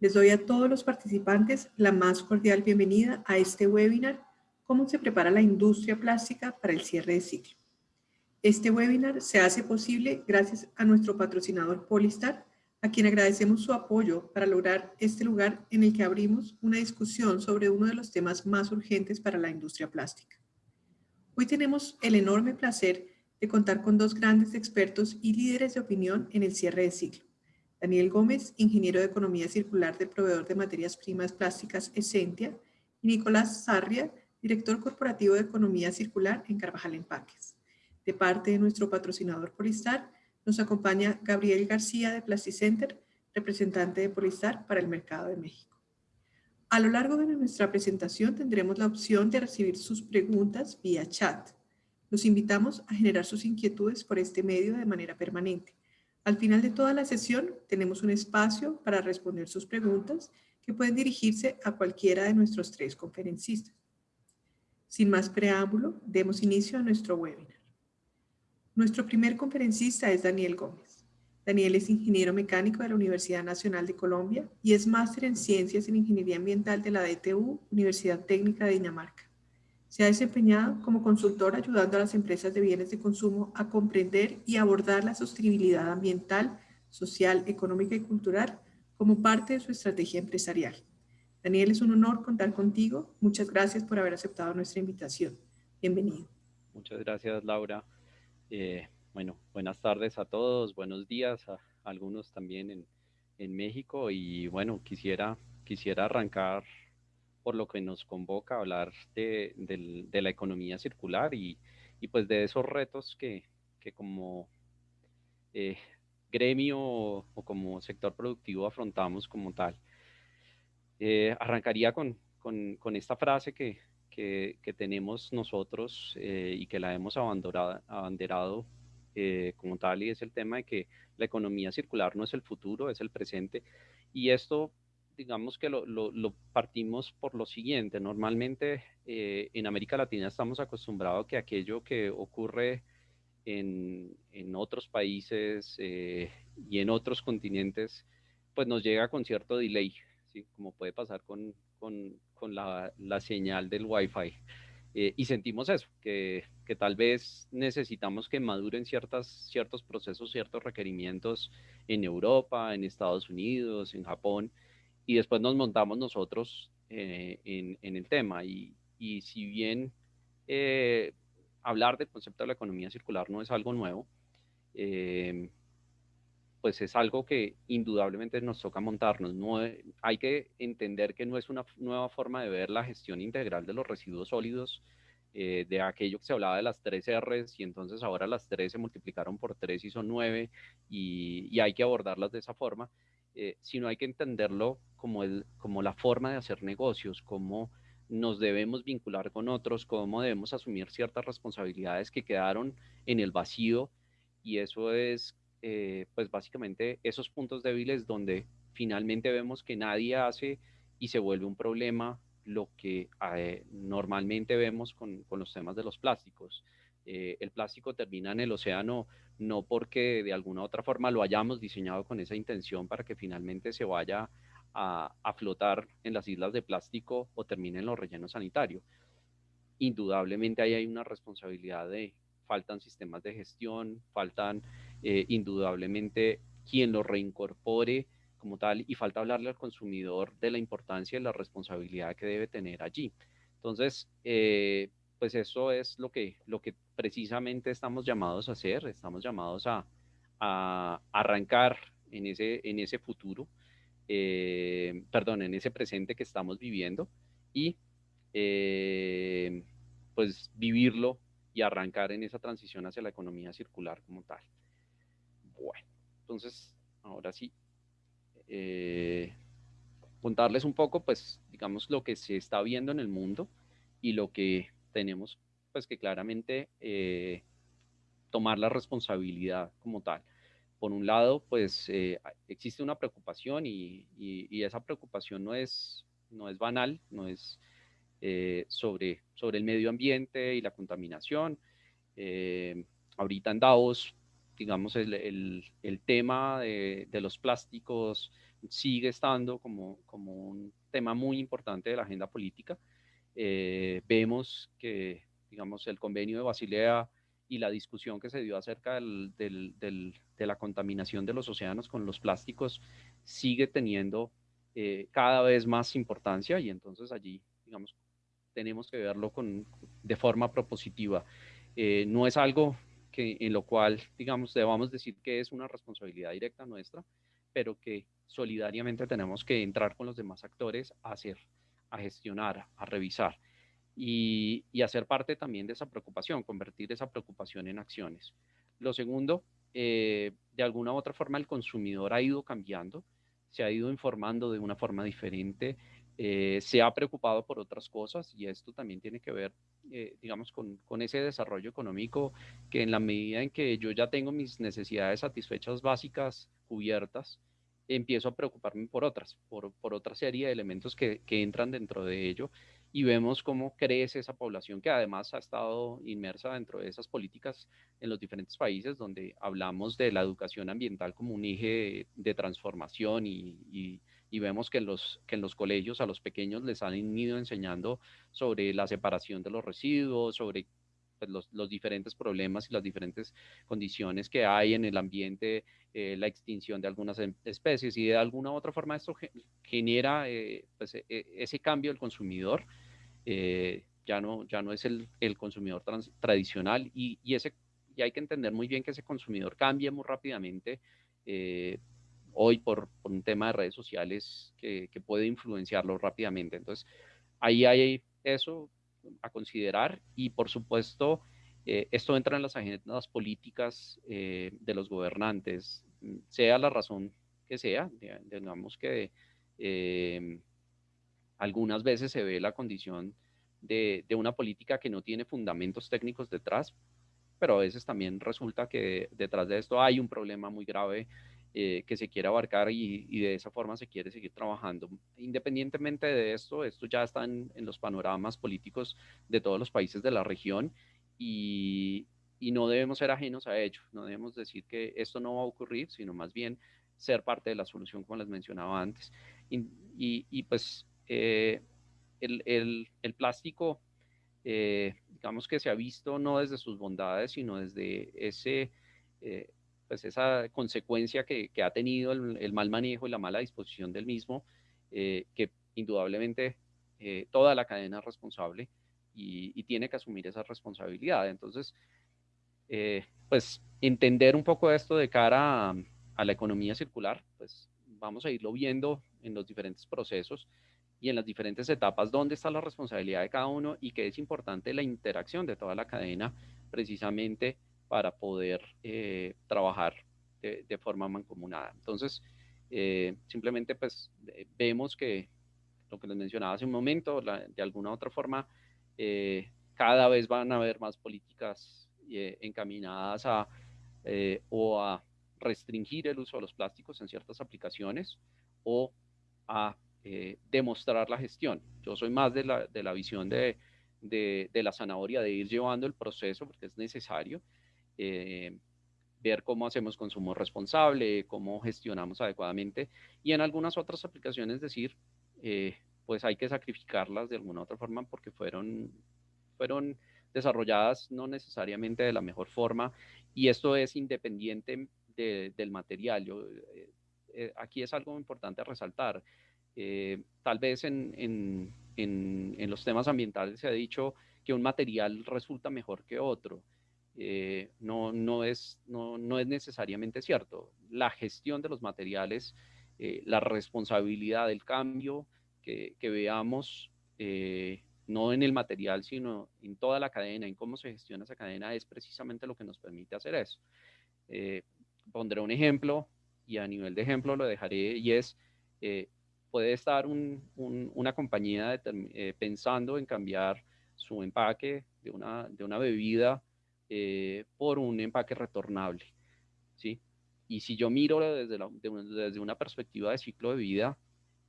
Les doy a todos los participantes la más cordial bienvenida a este webinar ¿Cómo se prepara la industria plástica para el cierre de ciclo? Este webinar se hace posible gracias a nuestro patrocinador Polistar, a quien agradecemos su apoyo para lograr este lugar en el que abrimos una discusión sobre uno de los temas más urgentes para la industria plástica. Hoy tenemos el enorme placer de contar con dos grandes expertos y líderes de opinión en el cierre de ciclo. Daniel Gómez, ingeniero de Economía Circular del proveedor de materias primas plásticas Essentia, y Nicolás Sarria, director corporativo de Economía Circular en Carvajal Empaques. De parte de nuestro patrocinador Polistar, nos acompaña Gabriel García de Plasticenter, representante de Polistar para el mercado de México. A lo largo de nuestra presentación tendremos la opción de recibir sus preguntas vía chat. Los invitamos a generar sus inquietudes por este medio de manera permanente. Al final de toda la sesión tenemos un espacio para responder sus preguntas que pueden dirigirse a cualquiera de nuestros tres conferencistas. Sin más preámbulo, demos inicio a nuestro webinar. Nuestro primer conferencista es Daniel Gómez. Daniel es ingeniero mecánico de la Universidad Nacional de Colombia y es máster en Ciencias en Ingeniería Ambiental de la DTU, Universidad Técnica de Dinamarca. Se ha desempeñado como consultor ayudando a las empresas de bienes de consumo a comprender y abordar la sostenibilidad ambiental, social, económica y cultural como parte de su estrategia empresarial. Daniel, es un honor contar contigo. Muchas gracias por haber aceptado nuestra invitación. Bienvenido. Muchas gracias, Laura. Eh, bueno, buenas tardes a todos, buenos días a, algunos también en, en México y bueno, quisiera, quisiera arrancar por lo que nos convoca a hablar de, la economía circular y, pues de esos retos que, como eh, gremio o, como sector productivo afrontamos como tal. Eh, arrancaría con, esta frase que, tenemos nosotros eh, y que la hemos abanderado, abanderado como tal y es el tema de que la economía circular no es el futuro, es el presente. Y esto digamos que lo, partimos por lo siguiente. Normalmente eh, en América Latina estamos acostumbrados a que aquello que ocurre en, otros países eh, y en otros continentes, pues nos llega con cierto delay, ¿sí? como puede pasar con, la, señal del Wi-Fi. Eh, y sentimos eso, que, que, tal vez necesitamos que maduren ciertas, ciertos procesos, ciertos requerimientos en Europa, en Estados Unidos, en Japón, y después nos montamos nosotros eh, en, el tema. Y, si bien eh, hablar del concepto de la economía circular no es algo nuevo, eh, pues es algo que indudablemente nos toca montarnos. No, hay que entender que no es una nueva forma de ver la gestión integral de los residuos sólidos, de aquello que se hablaba de las tres R's y entonces ahora las tres se multiplicaron por tres y son nueve y, y hay que abordarlas de esa forma, eh, sino hay que entenderlo como, el, como la forma de hacer negocios, cómo nos debemos vincular con otros, cómo debemos asumir ciertas responsabilidades que quedaron en el vacío y eso es eh, pues básicamente esos puntos débiles donde finalmente vemos que nadie hace y se vuelve un problema lo que eh, normalmente vemos con, con, los temas de los plásticos. el plástico termina en el océano no porque de alguna otra forma lo hayamos diseñado con esa intención para que finalmente se vaya a, flotar en las islas de plástico o termine en los rellenos sanitarios. Indudablemente ahí hay una responsabilidad de, faltan sistemas de gestión, faltan eh, indudablemente quien lo reincorpore como tal y falta hablarle al consumidor de la importancia y la responsabilidad que debe tener allí. Entonces, eh, pues eso es lo que, lo que precisamente estamos llamados a hacer, estamos llamados a, arrancar en ese, en ese futuro, eh, perdón, en ese presente que estamos viviendo y eh, pues vivirlo y arrancar en esa transición hacia la economía circular como tal. Bueno, entonces, ahora sí, eh, contarles un poco, pues, digamos, lo que se está viendo en el mundo y lo que tenemos pues que claramente tomar la responsabilidad como tal. Por un lado, pues eh, existe una preocupación y, esa preocupación no es, no es banal, no es eh, sobre, sobre el medio ambiente y la contaminación. ahorita en Davos, digamos, el, el, tema de, de, los plásticos sigue estando como, como un tema muy importante de la agenda política. Eh, vemos que, digamos, el convenio de Basilea y la discusión que se dio acerca del, de la contaminación de los océanos con los plásticos sigue teniendo eh, cada vez más importancia y entonces allí, digamos, tenemos que verlo con, de forma propositiva. Eh, no es algo que, en lo cual, digamos, debamos decir que es una responsabilidad directa nuestra, pero que solidariamente tenemos que entrar con los demás actores a hacer, a gestionar, a revisar y, hacer parte también de esa preocupación, convertir esa preocupación en acciones. Lo segundo, eh, de alguna u otra forma el consumidor ha ido cambiando, se ha ido informando de una forma diferente, eh, se ha preocupado por otras cosas y esto también tiene que ver, eh, digamos, con, con, ese desarrollo económico que en la medida en que yo ya tengo mis necesidades satisfechas básicas cubiertas, empiezo a preocuparme por otras, por, por otra serie de elementos que, que, entran dentro de ello y vemos cómo crece esa población que además ha estado inmersa dentro de esas políticas en los diferentes países donde hablamos de la educación ambiental como un eje de, transformación y, y, y, vemos que en, los, que en los colegios a los pequeños les han ido enseñando sobre la separación de los residuos, sobre pues, los, los, diferentes problemas y las diferentes condiciones que hay en el ambiente, eh, la extinción de algunas em, especies y de alguna u otra forma esto genera eh, pues, e, e, ese cambio del consumidor. Eh, ya, no, ya no es el, el consumidor trans, tradicional y, y, ese, y hay que entender muy bien que ese consumidor cambia muy rápidamente hoy por, por, un tema de redes sociales que, que puede influenciarlo rápidamente. Entonces, ahí hay eso, a considerar. Y por supuesto eh, esto entra en las agendas políticas eh, de los gobernantes, sea la razón que sea, digamos que eh, algunas veces se ve la condición de, de, una política que no tiene fundamentos técnicos detrás, pero a veces también resulta que detrás de esto hay un problema muy grave eh, que se quiere abarcar y, y, de esa forma se quiere seguir trabajando. Independientemente de esto, esto ya está en, en los panoramas políticos de todos los países de la región y, y, no debemos ser ajenos a ello, no debemos decir que esto no va a ocurrir, sino más bien ser parte de la solución, como les mencionaba antes. Y, y pues eh, el, el, el, plástico, eh, digamos que se ha visto no desde sus bondades, sino desde ese eh, pues esa consecuencia que, que ha tenido el, mal manejo y la mala disposición del mismo, eh, que indudablemente eh, toda la cadena es responsable y, tiene que asumir esa responsabilidad. Entonces, eh, pues entender un poco esto de cara a, a, la economía circular, pues vamos a irlo viendo en los diferentes procesos y en las diferentes etapas dónde está la responsabilidad de cada uno y que es importante la interacción de toda la cadena precisamente para poder eh, trabajar de, de, forma mancomunada. Entonces, eh, simplemente pues vemos que lo que les mencionaba hace un momento, de alguna u otra forma, eh, cada vez van a haber más políticas eh, encaminadas a eh, o a restringir el uso de los plásticos en ciertas aplicaciones o a eh, demostrar la gestión. Yo soy más de la, de la visión de, de la zanahoria, de ir llevando el proceso porque es necesario, eh, ver cómo hacemos consumo responsable, cómo gestionamos adecuadamente y en algunas otras aplicaciones decir, eh, pues hay que sacrificarlas de alguna otra forma porque fueron, fueron desarrolladas no necesariamente de la mejor forma y esto es independiente de, del material. Eh, aquí es algo importante resaltar. Tal vez en, en, en, en los temas ambientales se ha dicho que un material resulta mejor que otro. Eh, no, no, es, no, no, es necesariamente cierto. La gestión de los materiales, eh, la responsabilidad del cambio que, veamos, eh, no en el material, sino en toda la cadena, en cómo se gestiona esa cadena, es precisamente lo que nos permite hacer eso. Pondré un ejemplo y a nivel de ejemplo lo dejaré y es, puede estar un, un, una compañía pensando en cambiar su empaque de una, de una bebida eh, por un empaque retornable. ¿sí? Y si yo miro desde, la, de, desde una perspectiva de ciclo de vida,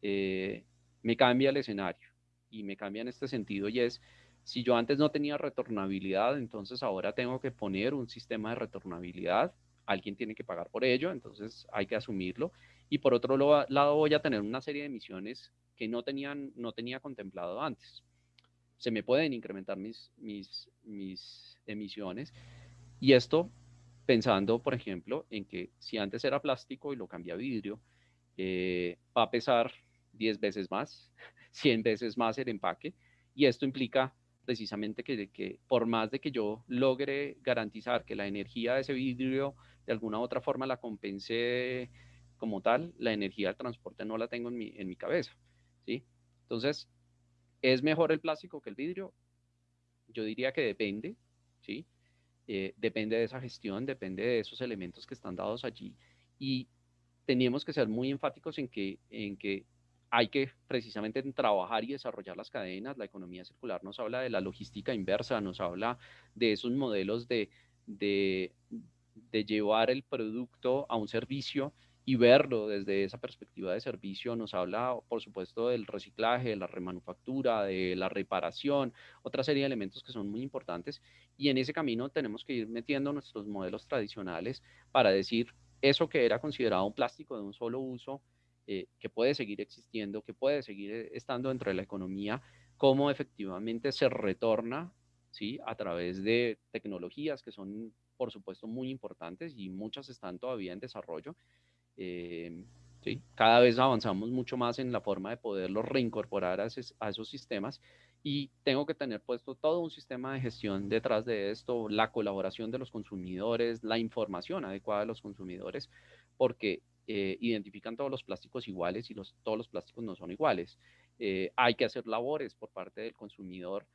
eh, me cambia el escenario y me cambia en este sentido y es, si yo antes no tenía retornabilidad, entonces ahora tengo que poner un sistema de retornabilidad, alguien tiene que pagar por ello, entonces hay que asumirlo y por otro lado voy a tener una serie de emisiones que no, tenían, no tenía contemplado antes. Se me pueden incrementar mis, mis, mis emisiones y esto pensando, por ejemplo, en que si antes era plástico y lo cambia a vidrio, eh, va a pesar 10 veces más, 100 veces más el empaque y esto implica precisamente que, que, por más de que yo logre garantizar que la energía de ese vidrio de alguna u otra forma la compense como tal, la energía del transporte no la tengo en mi, en mi cabeza, ¿sí? Entonces, ¿es mejor el plástico que el vidrio? Yo diría que depende, ¿sí? Eh, depende de esa gestión, depende de esos elementos que están dados allí y teníamos que ser muy enfáticos en que, en que hay que precisamente trabajar y desarrollar las cadenas. La economía circular nos habla de la logística inversa, nos habla de esos modelos de, de, llevar el producto a un servicio y verlo desde esa perspectiva de servicio. Nos habla, por supuesto, del reciclaje, de la remanufactura, de la reparación, otra serie de elementos que son muy importantes. Y en ese camino tenemos que ir metiendo nuestros modelos tradicionales para decir eso que era considerado un plástico de un solo uso, eh, que puede seguir existiendo, que puede seguir eh, estando dentro de la economía, cómo efectivamente se retorna ¿sí? a través de tecnologías que son, por supuesto, muy importantes y muchas están todavía en desarrollo. Eh, ¿sí? Cada vez avanzamos mucho más en la forma de poderlos reincorporar a, a esos sistemas y tengo que tener puesto todo un sistema de gestión detrás de esto, la colaboración de los consumidores, la información adecuada de los consumidores, porque eh, identifican todos los plásticos iguales y los, todos los plásticos no son iguales. Eh, hay que hacer labores por parte del consumidor.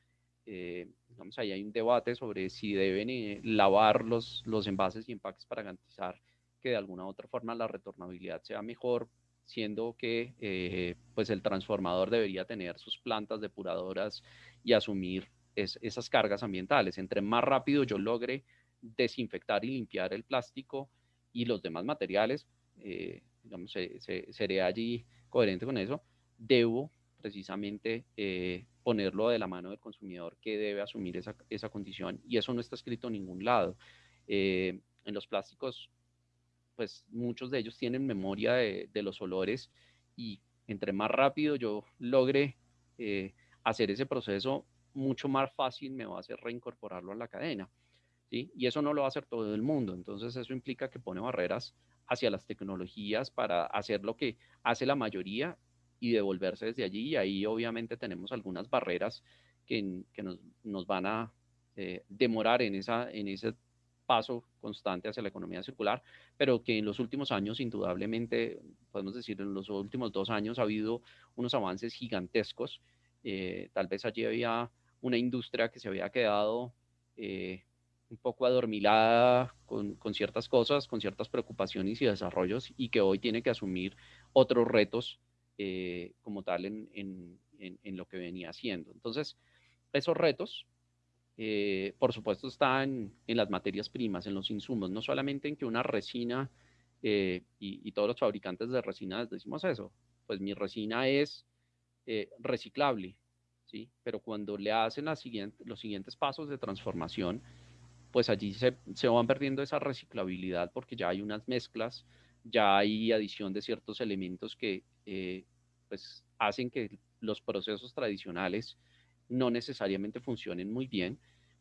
Eh, ahí hay un debate sobre si deben lavar los, los envases y empaques para garantizar que de alguna otra forma la retornabilidad sea mejor, siendo que pues el transformador debería tener sus plantas depuradoras y asumir esas cargas ambientales. Entre más rápido yo logre desinfectar y limpiar el plástico y los demás materiales, eh, digamos, se, seré allí coherente con eso, debo precisamente eh, ponerlo de la mano del consumidor que debe asumir esa, esa condición y eso no está escrito en ningún lado. Eh, en los plásticos, pues muchos de ellos tienen memoria de, los olores y entre más rápido yo logre hacer ese proceso, mucho más fácil me va a hacer reincorporarlo a la cadena. ¿sí? Y eso no lo va a hacer todo el mundo. Entonces eso implica que pone barreras hacia las tecnologías para hacer lo que hace la mayoría y devolverse desde allí. Y ahí obviamente tenemos algunas barreras que, que nos, nos, van a eh, demorar en, esa, en ese paso constante hacia la economía circular, pero que en los últimos años, indudablemente, podemos decir, en los últimos dos años ha habido unos avances gigantescos. Eh, tal vez allí había una industria que se había quedado eh, un poco adormilada con, con, ciertas cosas, con ciertas preocupaciones y desarrollos y que hoy tiene que asumir otros retos eh, como tal en, en, en, lo que venía haciendo. Entonces, esos retos, eh, por supuesto, están en las materias primas, en los insumos, no solamente en que una resina, eh, y, todos los fabricantes de resinas decimos eso, pues mi resina es reciclable, ¿sí? Pero cuando le hacen los siguientes pasos de transformación, pues allí se, se, van perdiendo esa reciclabilidad porque ya hay unas mezclas, ya hay adición de ciertos elementos que eh, pues hacen que los procesos tradicionales no necesariamente funcionen muy bien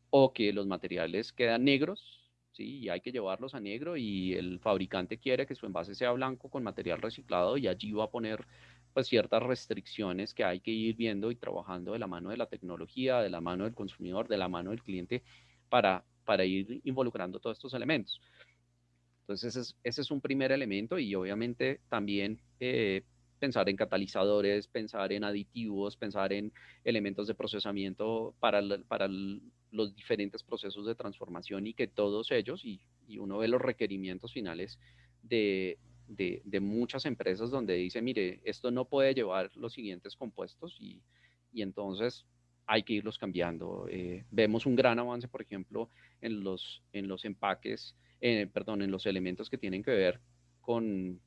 o que los materiales quedan negros, ¿sí? Y hay que llevarlos a negro y el fabricante quiere que su envase sea blanco con material reciclado y allí va a poner pues ciertas restricciones que hay que ir viendo y trabajando de la mano de la tecnología, de la mano del consumidor, de la mano del cliente para para ir involucrando todos estos elementos. Entonces, ese es, ese es un primer elemento y obviamente también eh, pensar en catalizadores, pensar en aditivos, pensar en elementos de procesamiento para, para los diferentes procesos de transformación y que todos ellos, y, y uno ve los requerimientos finales de, de, muchas empresas donde dice, mire, esto no puede llevar los siguientes compuestos y, y entonces hay que irlos cambiando. Eh, vemos un gran avance, por ejemplo, en los, en los empaques, eh, perdón, en los elementos que tienen que ver con,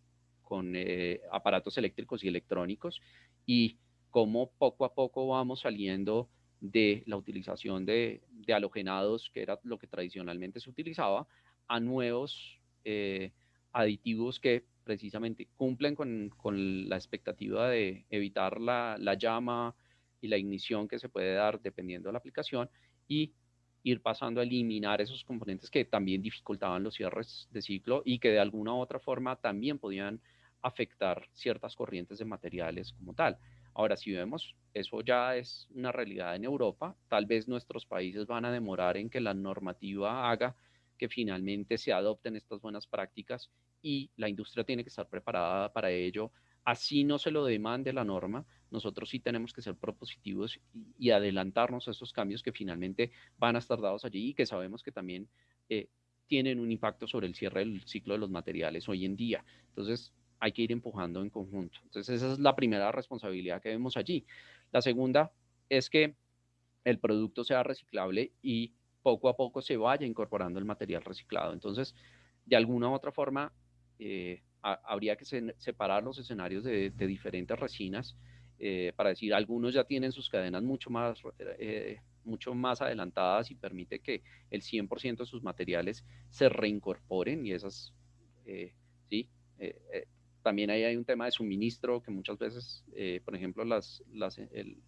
con eh, aparatos eléctricos y electrónicos y cómo poco a poco vamos saliendo de la utilización de, de halogenados, que era lo que tradicionalmente se utilizaba, a nuevos aditivos que precisamente cumplen con, con la expectativa de evitar la, la, llama y la ignición que se puede dar dependiendo de la aplicación y ir pasando a eliminar esos componentes que también dificultaban los cierres de ciclo y que de alguna u otra forma también podían afectar ciertas corrientes de materiales como tal. Ahora, si vemos, eso ya es una realidad en Europa, tal vez nuestros países van a demorar en que la normativa haga que finalmente se adopten estas buenas prácticas y la industria tiene que estar preparada para ello. Así no se lo demande la norma, nosotros sí tenemos que ser propositivos y, adelantarnos a esos cambios que finalmente van a estar dados allí y que sabemos que también eh, tienen un impacto sobre el cierre del ciclo de los materiales hoy en día. Entonces, hay que ir empujando en conjunto. Entonces, esa es la primera responsabilidad que vemos allí. La segunda es que el producto sea reciclable y poco a poco se vaya incorporando el material reciclado. Entonces, de alguna u otra forma, eh, habría que separar los escenarios de, diferentes resinas eh, para decir, algunos ya tienen sus cadenas mucho más, eh, mucho más adelantadas y permite que el 100% de sus materiales se reincorporen y esas, sí, también ahí hay un tema de suministro que muchas veces, por ejemplo, las, las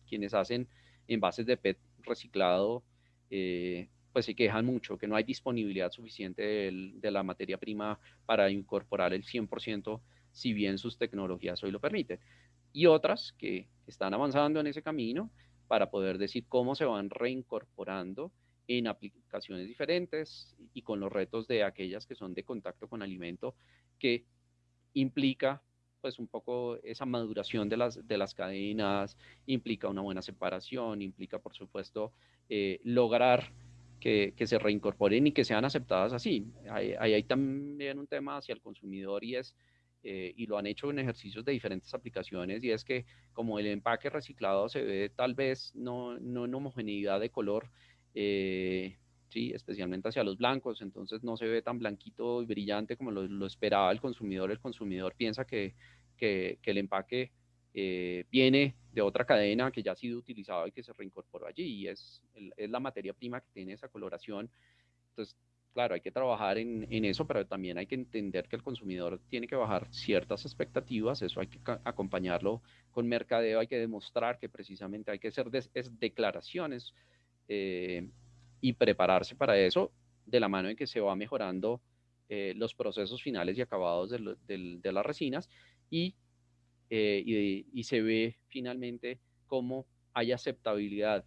quienes hacen envases de PET reciclado, pues se quejan mucho, que no hay disponibilidad suficiente de la materia prima para incorporar el 100%, si bien sus tecnologías hoy lo permiten. Y otras que están avanzando en ese camino para poder decir cómo se van reincorporando en aplicaciones diferentes y con los retos de aquellas que son de contacto con alimento, que implica pues un poco esa maduración de las, de las cadenas, implica una buena separación, implica por supuesto eh, lograr que, se reincorporen y que sean aceptadas así. Ahí hay, también un tema hacia el consumidor y es, eh, y lo han hecho en ejercicios de diferentes aplicaciones, y es que como el empaque reciclado se ve tal vez no, no en homogeneidad de color, eh, sí, especialmente hacia los blancos, entonces no se ve tan blanquito y brillante como lo, esperaba el consumidor. El consumidor piensa que, que, que el empaque eh, viene de otra cadena que ya ha sido utilizada y que se reincorporó allí y es, es la materia prima que tiene esa coloración. Entonces, claro, hay que trabajar en, en, eso, pero también hay que entender que el consumidor tiene que bajar ciertas expectativas, eso hay que acompañarlo con mercadeo, hay que demostrar que precisamente hay que hacer declaraciones eh, y prepararse para eso de la mano en que se va mejorando eh, los procesos finales y acabados de, las resinas eh, y, se ve finalmente cómo hay aceptabilidad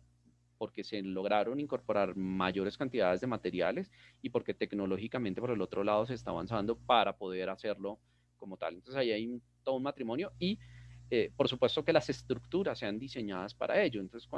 porque se lograron incorporar mayores cantidades de materiales y porque tecnológicamente por el otro lado se está avanzando para poder hacerlo como tal. Entonces ahí hay todo un matrimonio y eh, por supuesto que las estructuras sean diseñadas para ello. Entonces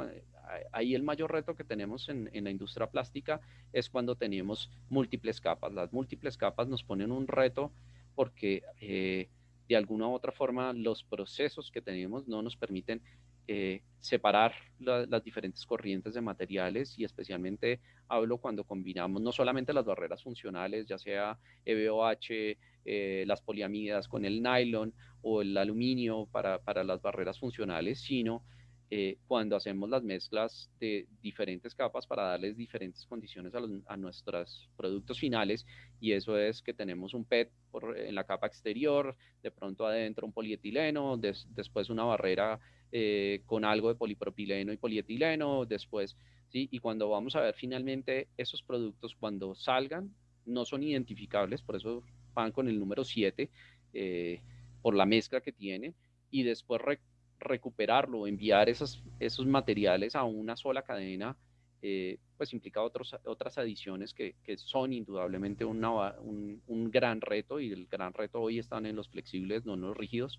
ahí el mayor reto que tenemos en, la industria plástica es cuando tenemos múltiples capas. Las múltiples capas nos ponen un reto porque... Eh, de alguna u otra forma los procesos que tenemos no nos permiten eh, separar las diferentes corrientes de materiales y especialmente hablo cuando combinamos no solamente las barreras funcionales, ya sea EBOH, eh, las poliamidas con el nylon o el aluminio para, para las barreras funcionales, sino eh, cuando hacemos las mezclas de diferentes capas para darles diferentes condiciones a, nuestros productos finales y eso es que tenemos un PET en la capa exterior, de pronto adentro un polietileno, después una barrera eh, con algo de polipropileno y polietileno, después, ¿sí? Y cuando vamos a ver finalmente esos productos cuando salgan, no son identificables, por eso van con el número 7 eh, por la mezcla que tiene y después recuperarlo, enviar esos, esos materiales a una sola cadena, eh, pues implica otros, otras adiciones que, que son indudablemente una, un, un, gran reto y el gran reto hoy están en los flexibles, no en los rígidos,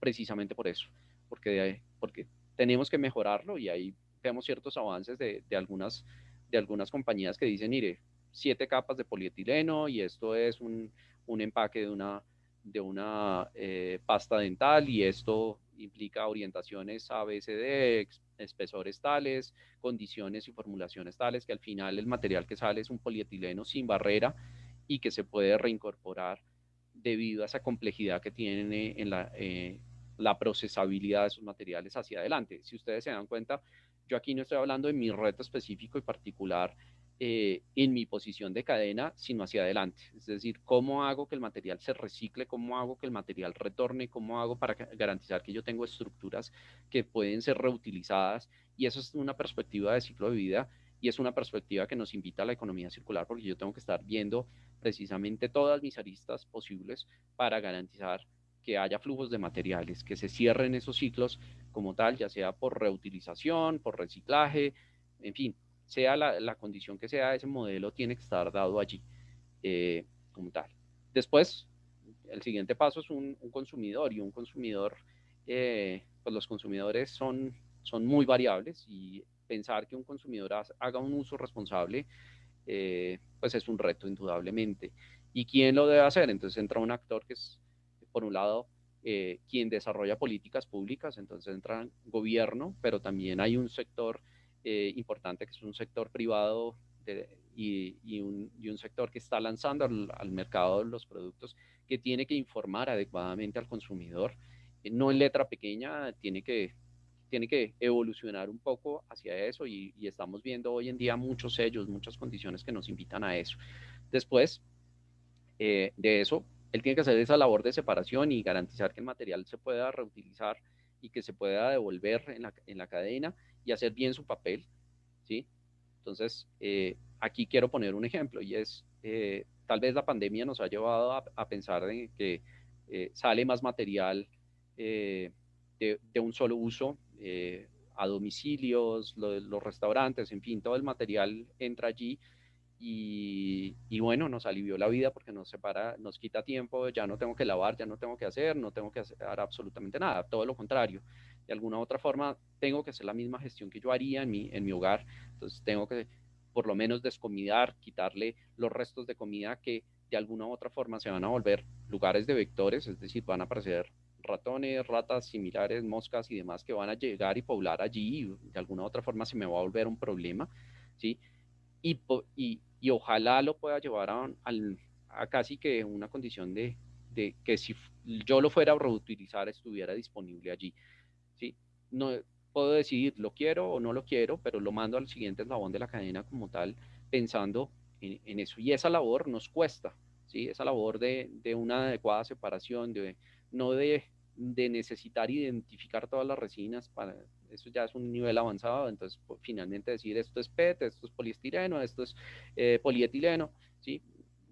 precisamente por eso, porque, porque tenemos que mejorarlo y ahí vemos ciertos avances de, de, algunas, de algunas compañías que dicen, mire, siete capas de polietileno y esto es un, un empaque de una, de una eh, pasta dental y esto implica orientaciones ABCD, espesores tales, condiciones y formulaciones tales, que al final el material que sale es un polietileno sin barrera y que se puede reincorporar debido a esa complejidad que tiene en la, eh, la procesabilidad de esos materiales hacia adelante. Si ustedes se dan cuenta, yo aquí no estoy hablando de mi reto específico y particular eh, en mi posición de cadena, sino hacia adelante. Es decir, cómo hago que el material se recicle, cómo hago que el material retorne, cómo hago para garantizar que yo tengo estructuras que pueden ser reutilizadas. Y eso es una perspectiva de ciclo de vida y es una perspectiva que nos invita a la economía circular porque yo tengo que estar viendo precisamente todas mis aristas posibles para garantizar que haya flujos de materiales, que se cierren esos ciclos como tal, ya sea por reutilización, por reciclaje, en fin, sea la, condición que sea, ese modelo tiene que estar dado allí eh, como tal. Después, el siguiente paso es un, consumidor y un consumidor, eh, pues los consumidores son, son muy variables y pensar que un consumidor haga un uso responsable, eh, pues es un reto indudablemente. ¿Y quién lo debe hacer? Entonces entra un actor que es, por un lado, quien desarrolla políticas públicas, entonces entra gobierno, pero también hay un sector eh, importante, que es un sector privado y, un, sector que está lanzando al, mercado los productos, que tiene que informar adecuadamente al consumidor, eh, no en letra pequeña, tiene que, tiene que evolucionar un poco hacia eso y, estamos viendo hoy en día muchos sellos, muchas condiciones que nos invitan a eso. Después eh, de eso, él tiene que hacer esa labor de separación y garantizar que el material se pueda reutilizar y que se pueda devolver en la, en la cadena y hacer bien su papel, ¿sí? Entonces, eh, aquí quiero poner un ejemplo y es, eh, tal vez la pandemia nos ha llevado a, pensar en que eh, sale más material de, un solo uso a domicilios, los restaurantes, en fin, todo el material entra allí y, y, bueno, nos alivió la vida porque nos separa, nos quita tiempo, ya no tengo que lavar, ya no tengo que hacer, no tengo que hacer absolutamente nada, todo lo contrario de alguna u otra forma tengo que hacer la misma gestión que yo haría en mi, en mi hogar. Entonces tengo que por lo menos descomidar, quitarle los restos de comida que de alguna u otra forma se van a volver lugares de vectores, es decir, van a aparecer ratones, ratas similares, moscas y demás que van a llegar y poblar allí de alguna u otra forma se me va a volver un problema, ¿sí? Y, y, y ojalá lo pueda llevar a, a, casi que una condición de, de que si yo lo fuera a reutilizar estuviera disponible allí no puedo decidir, lo quiero o no lo quiero, pero lo mando al siguiente eslabón de la cadena como tal, pensando en, eso. Y esa labor nos cuesta, ¿sí? Esa labor de, de una adecuada separación, de, no de, de, necesitar identificar todas las resinas, para, eso ya es un nivel avanzado, entonces pues, finalmente decir esto es PET, esto es poliestireno, esto es eh, polietileno, ¿sí?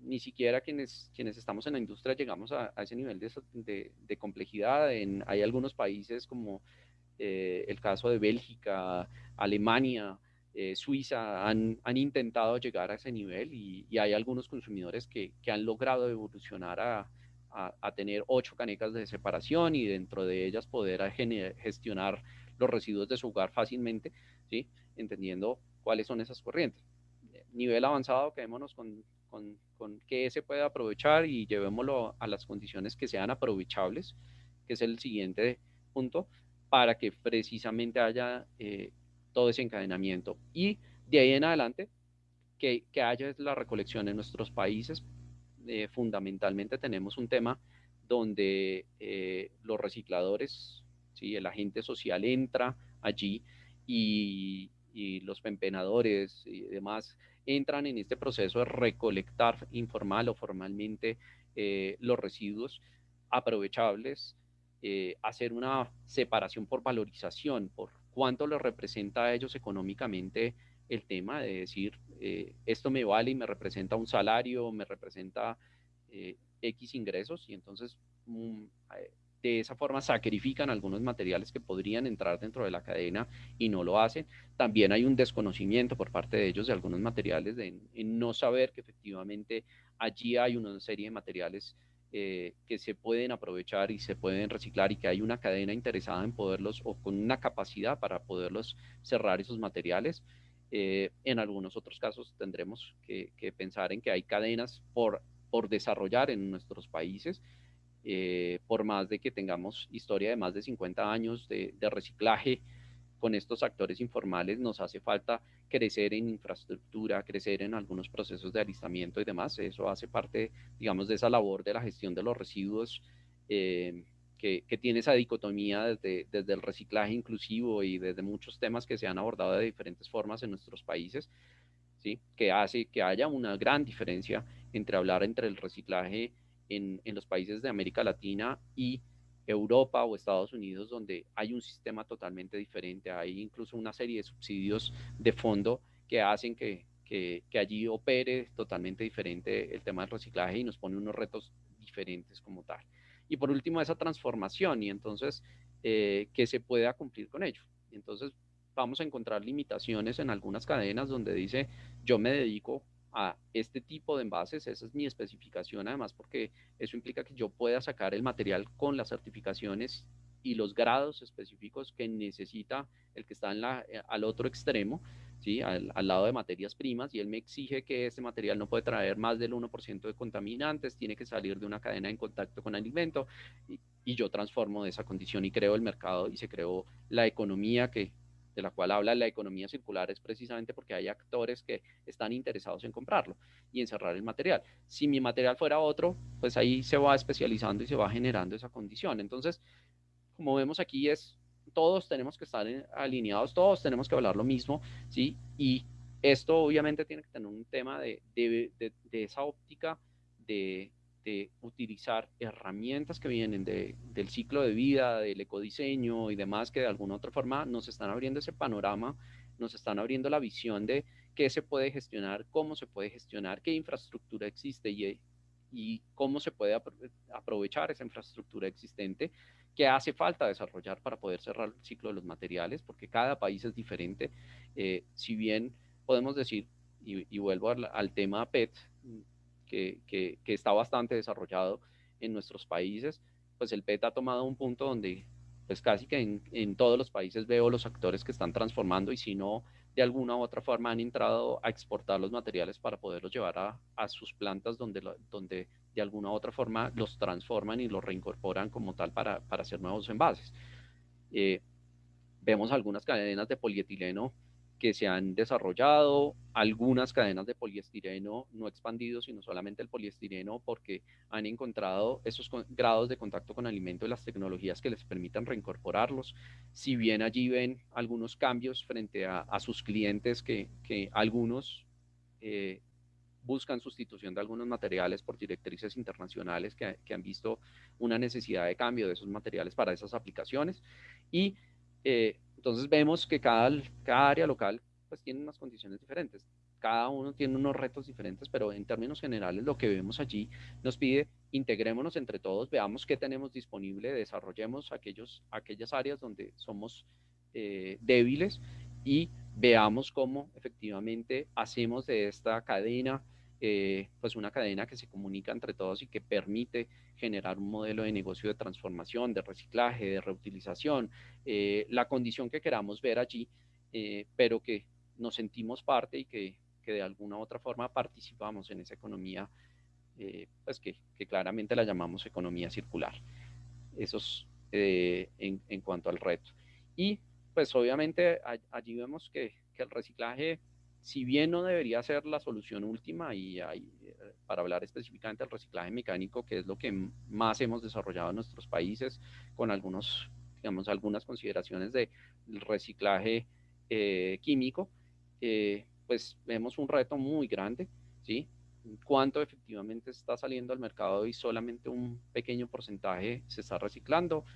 Ni siquiera quienes, quienes estamos en la industria llegamos a, ese nivel de, complejidad. Hay algunos países como eh, el caso de Bélgica, Alemania, eh, Suiza, han, han, intentado llegar a ese nivel y, hay algunos consumidores que, que, han logrado evolucionar a, a, tener ocho canecas de separación y dentro de ellas poder gestionar los residuos de su hogar fácilmente, ¿sí? entendiendo cuáles son esas corrientes. Nivel avanzado, quedémonos con, con, con qué se puede aprovechar y llevémoslo a las condiciones que sean aprovechables, que es el siguiente punto, para que precisamente haya eh, todo ese encadenamiento. Y de ahí en adelante, que, que haya la recolección en nuestros países. Eh, fundamentalmente tenemos un tema donde eh, los recicladores, ¿sí? el agente social entra allí y, y los pempenadores y demás entran en este proceso de recolectar informal o formalmente los residuos aprovechables eh, hacer una separación por valorización, por cuánto les representa a ellos económicamente el tema de decir, eh, esto me vale y me representa un salario, me representa eh, X ingresos, y entonces mm, de esa forma sacrifican algunos materiales que podrían entrar dentro de la cadena y no lo hacen. También hay un desconocimiento por parte de ellos de algunos materiales, de, en no saber que efectivamente allí hay una serie de materiales eh, que se pueden aprovechar y se pueden reciclar y que hay una cadena interesada en poderlos o con una capacidad para poderlos cerrar esos materiales. Eh, en algunos otros casos tendremos que, pensar en que hay cadenas por, por desarrollar en nuestros países, eh, por más de que tengamos historia de más de 50 años de, reciclaje con estos actores informales, nos hace falta crecer en infraestructura, crecer en algunos procesos de alistamiento y demás. Eso hace parte, digamos, de esa labor de la gestión de los residuos eh, que, que, tiene esa dicotomía desde, desde el reciclaje inclusivo y desde muchos temas que se han abordado de diferentes formas en nuestros países. ¿sí? que hace que haya una gran diferencia entre hablar entre el reciclaje en, en los países de América Latina y Europa o Estados Unidos, donde hay un sistema totalmente diferente, hay incluso una serie de subsidios de fondo que hacen que, que, que, allí opere totalmente diferente el tema del reciclaje y nos pone unos retos diferentes como tal. Y por último, esa transformación y entonces, eh, ¿qué se pueda cumplir con ello? Entonces, vamos a encontrar limitaciones en algunas cadenas donde dice, yo me dedico a este tipo de envases, esa es mi especificación además porque eso implica que yo pueda sacar el material con las certificaciones y los grados específicos que necesita el que está en la, eh, al otro extremo, ¿sí? Al, al, lado de materias primas, y él me exige que ese material no puede traer más del 1% de contaminantes, tiene que salir de una cadena en contacto con alimento, y, y yo transformo esa condición y creo el mercado y se creó la economía que de la cual habla la economía circular es precisamente porque hay actores que están interesados en comprarlo y en cerrar el material. Si mi material fuera otro, pues ahí se va especializando y se va generando esa condición. Entonces, como vemos aquí es, todos tenemos que estar alineados, todos tenemos que hablar lo mismo, ¿sí? Y esto obviamente tiene que tener un tema de, de, de, de esa óptica de, de utilizar herramientas que vienen de, del ciclo de vida, del ecodiseño y demás, que de alguna otra forma nos están abriendo ese panorama, nos están abriendo la visión de qué se puede gestionar, cómo se puede gestionar, qué infraestructura existe y, y cómo se puede aprovechar esa infraestructura existente, qué hace falta desarrollar para poder cerrar el ciclo de los materiales, porque cada país es diferente. Eh, si bien podemos decir, y, vuelvo al tema PET, que, está bastante desarrollado en nuestros países, pues el PET ha tomado un punto donde pues casi que en, todos los países veo los actores que están transformando y si no, de alguna u otra forma han entrado a exportar los materiales para poderlos llevar a, a sus plantas donde, donde de alguna u otra forma los transforman y los reincorporan como tal para, para hacer nuevos envases. Eh, vemos algunas cadenas de polietileno que se han desarrollado, algunas cadenas de poliestireno no expandidos, sino solamente el poliestireno, porque han encontrado esos grados de contacto con alimento y las tecnologías que les permitan reincorporarlos. Si bien allí ven algunos cambios frente a, a sus clientes, que, que algunos eh, buscan sustitución de algunos materiales por directrices internacionales que, que, han visto una necesidad de cambio de esos materiales para esas aplicaciones. Y eh, entonces vemos que cada, cada área local pues tiene unas condiciones diferentes. Cada uno tiene unos retos diferentes, pero en términos generales lo que vemos allí nos pide integrémonos entre todos, veamos qué tenemos disponible, desarrollemos aquellos, aquellas áreas donde somos eh, débiles y veamos cómo efectivamente hacemos de esta cadena eh, pues una cadena que se comunica entre todos y que permite generar un modelo de negocio de transformación, de reciclaje, de reutilización, eh, la condición que queramos ver allí, eh, pero que nos sentimos parte y que, que, de alguna u otra forma participamos en esa economía, eh, pues que, que, claramente la llamamos economía circular. Eso es en, cuanto al reto. Y pues obviamente allí vemos que, que el reciclaje si bien no debería ser la solución última, y hay, eh, para hablar específicamente del reciclaje mecánico, que es lo que más hemos desarrollado en nuestros países, con algunos, digamos, algunas consideraciones de reciclaje eh, químico, eh, pues vemos un reto muy grande, ¿sí? cuánto efectivamente está saliendo al mercado y solamente un pequeño porcentaje se está reciclando.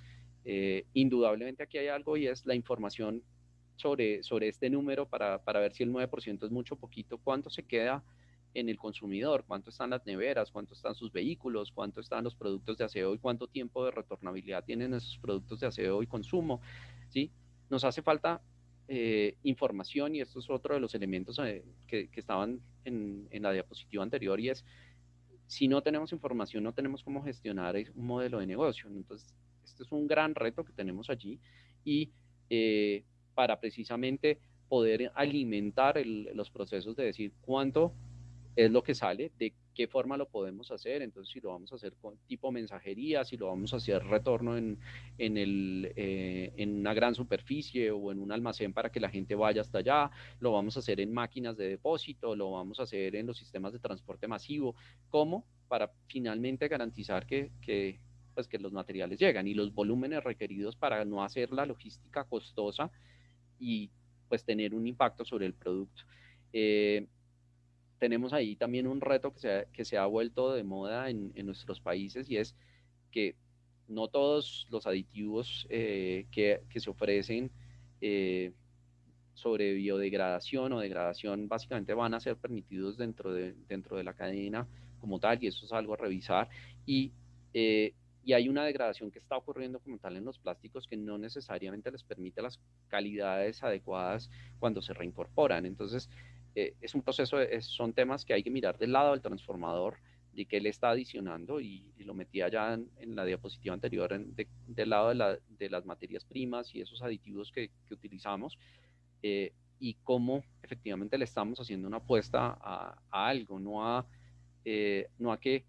Indudablemente aquí hay algo y es la información sobre, sobre este número para, para ver si el 9% es mucho o poquito, cuánto se queda en el consumidor, cuánto están las neveras, cuánto están sus vehículos, cuánto están los productos de aseo y cuánto tiempo de retornabilidad tienen esos productos de aseo y consumo. ¿sí? Nos hace falta eh, información y esto es otro de los elementos eh, que, que, estaban en, en, la diapositiva anterior y es, si no tenemos información, no tenemos cómo gestionar un modelo de negocio. Entonces, este es un gran reto que tenemos allí y eh, para precisamente poder alimentar los procesos de decir cuánto es lo que sale, de qué forma lo podemos hacer, entonces si lo vamos a hacer con tipo mensajería, si lo vamos a hacer retorno en, en, el, eh, en una gran superficie o en un almacén para que la gente vaya hasta allá, lo vamos a hacer en máquinas de depósito, lo vamos a hacer en los sistemas de transporte masivo, ¿cómo? Para finalmente garantizar que, que, pues que los materiales llegan y los volúmenes requeridos para no hacer la logística costosa y pues tener un impacto sobre el producto. Eh, tenemos ahí también un reto que se ha, que se ha vuelto de moda en, en nuestros países y es que no todos los aditivos eh, que, que, se ofrecen eh, sobre biodegradación o degradación básicamente van a ser permitidos dentro de, dentro de la cadena como tal y eso es algo a revisar y, eh, y hay una degradación que está ocurriendo como tal en los plásticos que no necesariamente les permite las calidades adecuadas cuando se reincorporan. Entonces, eh, es un proceso, son temas que hay que mirar del lado del transformador, de qué le está adicionando y, lo metía ya en, la diapositiva anterior del lado de, la, de, las materias primas y esos aditivos que, que utilizamos eh, y cómo efectivamente le estamos haciendo una apuesta a, algo, no a, eh, no a que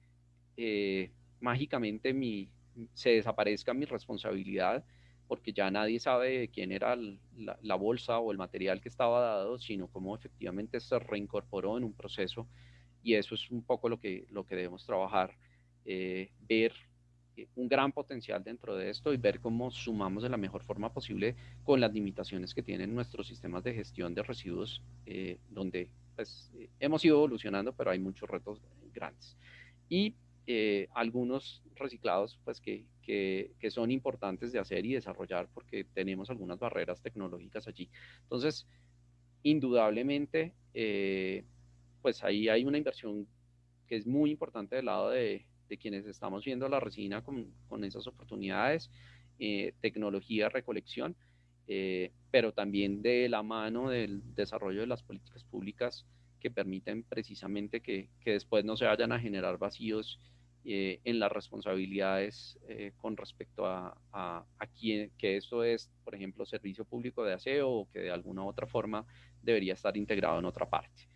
mágicamente mi, se desaparezca mi responsabilidad, porque ya nadie sabe quién era la, bolsa o el material que estaba dado, sino cómo efectivamente se reincorporó en un proceso y eso es un poco lo que, lo que debemos trabajar, eh, ver eh, un gran potencial dentro de esto y ver cómo sumamos de la mejor forma posible con las limitaciones que tienen nuestros sistemas de gestión de residuos, eh, donde pues, hemos ido evolucionando, pero hay muchos retos grandes. Y algunos reciclados pues, que, que, son importantes de hacer y desarrollar porque tenemos algunas barreras tecnológicas allí. Entonces, indudablemente, eh, pues ahí hay una inversión que es muy importante del lado de, de quienes estamos viendo la resina con, con esas oportunidades, eh, tecnología, recolección, eh, pero también de la mano del desarrollo de las políticas públicas que permiten precisamente que, que después no se vayan a generar vacíos eh, en las responsabilidades eh, con respecto a, a, quién, que esto es, por ejemplo, servicio público de aseo o que de alguna otra forma debería estar integrado en otra parte.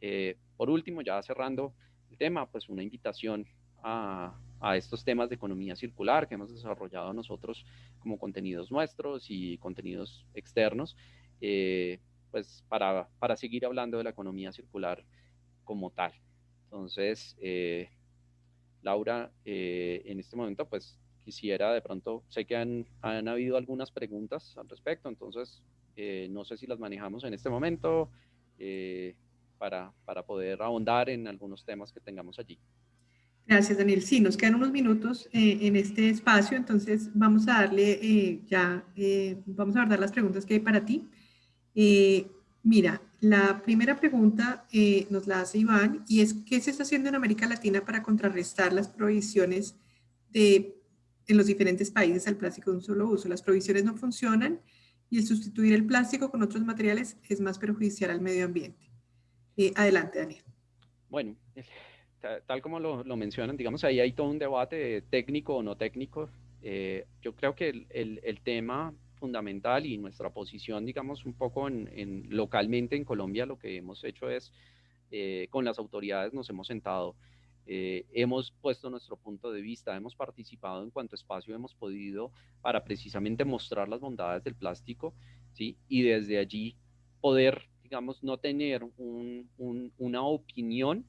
Eh, por último, ya cerrando el tema, pues una invitación a, a, estos temas de economía circular que hemos desarrollado nosotros como contenidos nuestros y contenidos externos, pues para, para, seguir hablando de la economía circular como tal. Entonces, Laura, eh, en este momento, pues quisiera de pronto, sé que han, han habido algunas preguntas al respecto, entonces eh, no sé si las manejamos en este momento eh, para, para poder ahondar en algunos temas que tengamos allí. Gracias, Daniel. Sí, nos quedan unos minutos en este espacio, entonces vamos a darle ya, vamos a abordar las preguntas que hay para ti. Mira, la primera pregunta eh, nos la hace Iván y es ¿qué se está haciendo en América Latina para contrarrestar las provisiones de, en los diferentes países al plástico de un solo uso? Las provisiones no funcionan y el sustituir el plástico con otros materiales es más perjudicial al medio ambiente. Eh, adelante, Daniel. Bueno, tal como lo, mencionan, digamos, ahí hay todo un debate técnico o no técnico. Eh, yo creo que el tema fundamental y nuestra posición, digamos, un poco en, localmente en Colombia, lo que hemos hecho es, eh, con las autoridades nos hemos sentado, eh, hemos puesto nuestro punto de vista, hemos participado en cuanto espacio hemos podido para precisamente mostrar las bondades del plástico, ¿sí? Y desde allí poder, digamos, no tener una opinión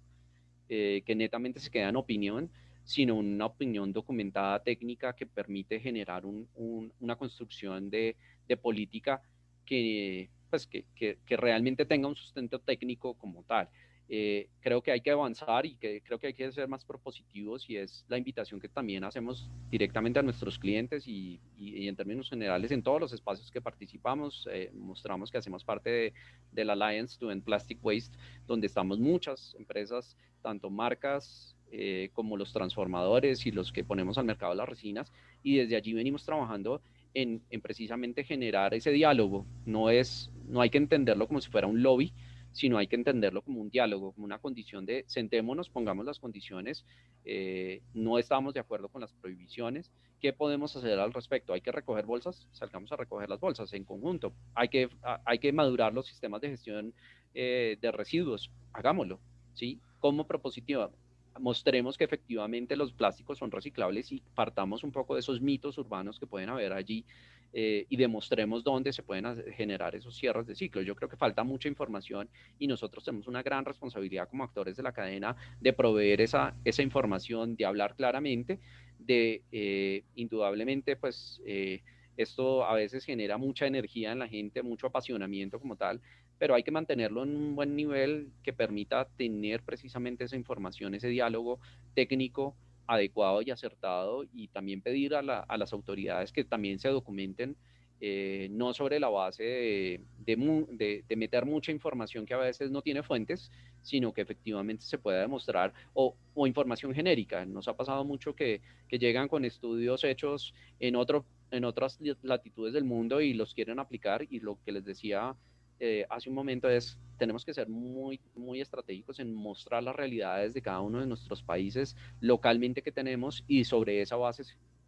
eh, que netamente se queda en opinión, sino una opinión documentada técnica que permite generar una construcción de, política que, pues, que, que, realmente tenga un sustento técnico como tal. Eh, creo que hay que avanzar y que creo que hay que ser más propositivos y es la invitación que también hacemos directamente a nuestros clientes y, y, en términos generales en todos los espacios que participamos. Eh, mostramos que hacemos parte de, del Alliance to End Plastic Waste, donde estamos muchas empresas, tanto marcas, eh, como los transformadores y los que ponemos al mercado las resinas, y desde allí venimos trabajando en, precisamente generar ese diálogo. No, es, no hay que entenderlo como si fuera un lobby, sino hay que entenderlo como un diálogo, como una condición de sentémonos, pongamos las condiciones, eh, no estamos de acuerdo con las prohibiciones, ¿qué podemos hacer al respecto? ¿Hay que recoger bolsas? Salgamos a recoger las bolsas en conjunto. ¿Hay que, hay que madurar los sistemas de gestión eh, de residuos? Hagámoslo, ¿sí? Como propositiva, mostremos que efectivamente los plásticos son reciclables y partamos un poco de esos mitos urbanos que pueden haber allí eh, y demostremos dónde se pueden generar esos cierres de ciclo. Yo creo que falta mucha información y nosotros tenemos una gran responsabilidad como actores de la cadena de proveer esa, esa información, de hablar claramente, de eh, indudablemente pues... Eh, Esto a veces genera mucha energía en la gente, mucho apasionamiento como tal, pero hay que mantenerlo en un buen nivel que permita tener precisamente esa información, ese diálogo técnico adecuado y acertado y también pedir a, las autoridades que también se documenten, eh, no sobre la base de, meter mucha información que a veces no tiene fuentes, sino que efectivamente se pueda demostrar, o, información genérica. Nos ha pasado mucho que, que llegan con estudios hechos en, otras latitudes del mundo y los quieren aplicar y lo que les decía eh, hace un momento es, tenemos que ser muy, muy estratégicos en mostrar las realidades de cada uno de nuestros países localmente que tenemos y sobre esa base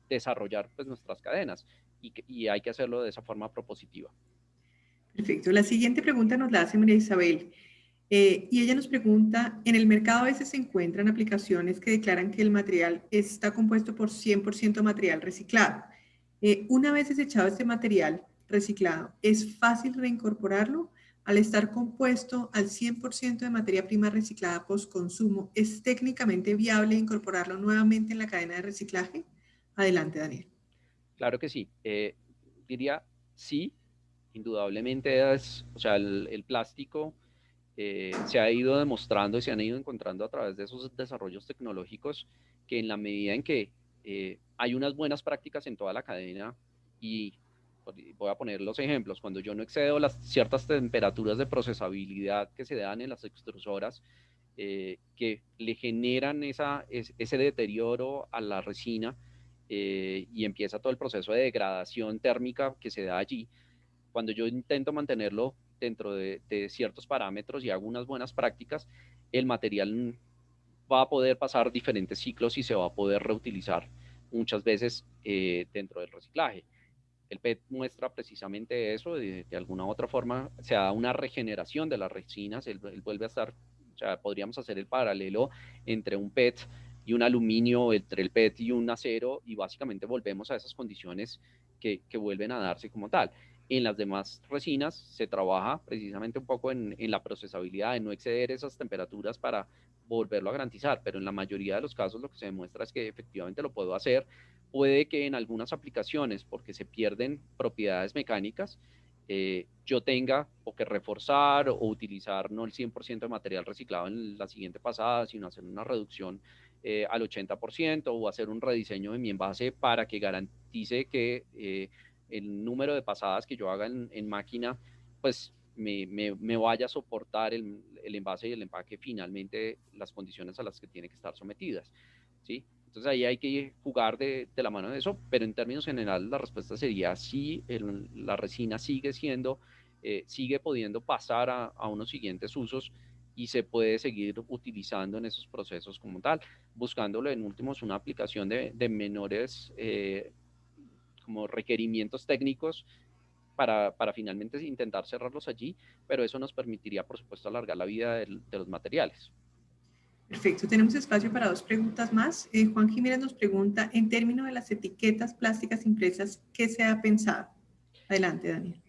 desarrollar pues, nuestras cadenas y, hay que hacerlo de esa forma propositiva. Perfecto. La siguiente pregunta nos la hace María Isabel. Eh, y ella nos pregunta, en el mercado a veces se encuentran aplicaciones que declaran que el material está compuesto por 100% material reciclado. Eh, una vez desechado este material, reciclado. ¿Es fácil reincorporarlo? Al estar compuesto al 100% de materia prima reciclada post-consumo, ¿es técnicamente viable incorporarlo nuevamente en la cadena de reciclaje? Adelante, Daniel. Claro que sí. Eh, diría sí, indudablemente es, o sea, el, plástico eh, se ha ido demostrando y se han ido encontrando a través de esos desarrollos tecnológicos que en la medida en que eh, hay unas buenas prácticas en toda la cadena y voy a poner los ejemplos, cuando yo no excedo las ciertas temperaturas de procesabilidad que se dan en las extrusoras, eh, que le generan esa, ese deterioro a la resina eh, y empieza todo el proceso de degradación térmica que se da allí. Cuando yo intento mantenerlo dentro de, ciertos parámetros y hago unas buenas prácticas, el material va a poder pasar diferentes ciclos y se va a poder reutilizar muchas veces eh, dentro del reciclaje. El PET muestra precisamente eso, de, alguna otra forma se da una regeneración de las resinas, él, vuelve a estar, o podríamos hacer el paralelo entre un PET y un aluminio, entre el PET y un acero, y básicamente volvemos a esas condiciones que, que vuelven a darse como tal. En las demás resinas se trabaja precisamente un poco en, en, la procesabilidad, de no exceder esas temperaturas para volverlo a garantizar, pero en la mayoría de los casos lo que se demuestra es que efectivamente lo puedo hacer. Puede que en algunas aplicaciones, porque se pierden propiedades mecánicas, eh, yo tenga o que reforzar o utilizar no el 100% de material reciclado en la siguiente pasada, sino hacer una reducción eh, al 80% o hacer un rediseño de mi envase para que garantice que eh, el número de pasadas que yo haga en, máquina, pues me, me, vaya a soportar el, el envase y el empaque finalmente las condiciones a las que tiene que estar sometidas. ¿sí? Entonces ahí hay que jugar de, la mano de eso, pero en términos generales la respuesta sería sí, la resina sigue siendo, eh, sigue pudiendo pasar a, unos siguientes usos y se puede seguir utilizando en esos procesos como tal, buscándolo en últimos una aplicación de, menores eh, como requerimientos técnicos para, finalmente intentar cerrarlos allí, pero eso nos permitiría, por supuesto, alargar la vida de los materiales. Perfecto, tenemos espacio para dos preguntas más. Eh, Juan Jiménez nos pregunta, en términos de las etiquetas plásticas impresas, ¿qué se ha pensado? Adelante, Daniel.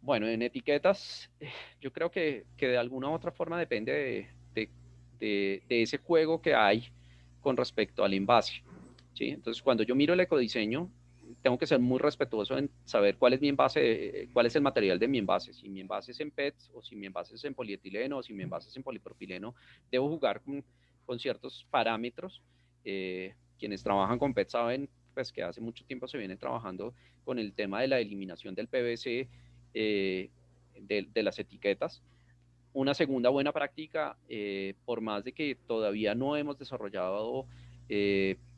Bueno, en etiquetas, eh, yo creo que, que de alguna u otra forma depende de, de, de, ese juego que hay con respecto al envase. ¿sí? Entonces, cuando yo miro el ecodiseño, tengo que ser muy respetuoso en saber cuál es mi envase, eh, cuál es el material de mi envase. Si mi envase es en PET o si mi envase es en polietileno o si mi envase es en polipropileno, debo jugar con con ciertos parámetros. Eh, quienes trabajan con PET saben pues, que hace mucho tiempo se viene trabajando con el tema de la eliminación del PVC eh, de, las etiquetas. Una segunda buena práctica, eh, por más de que todavía no hemos desarrollado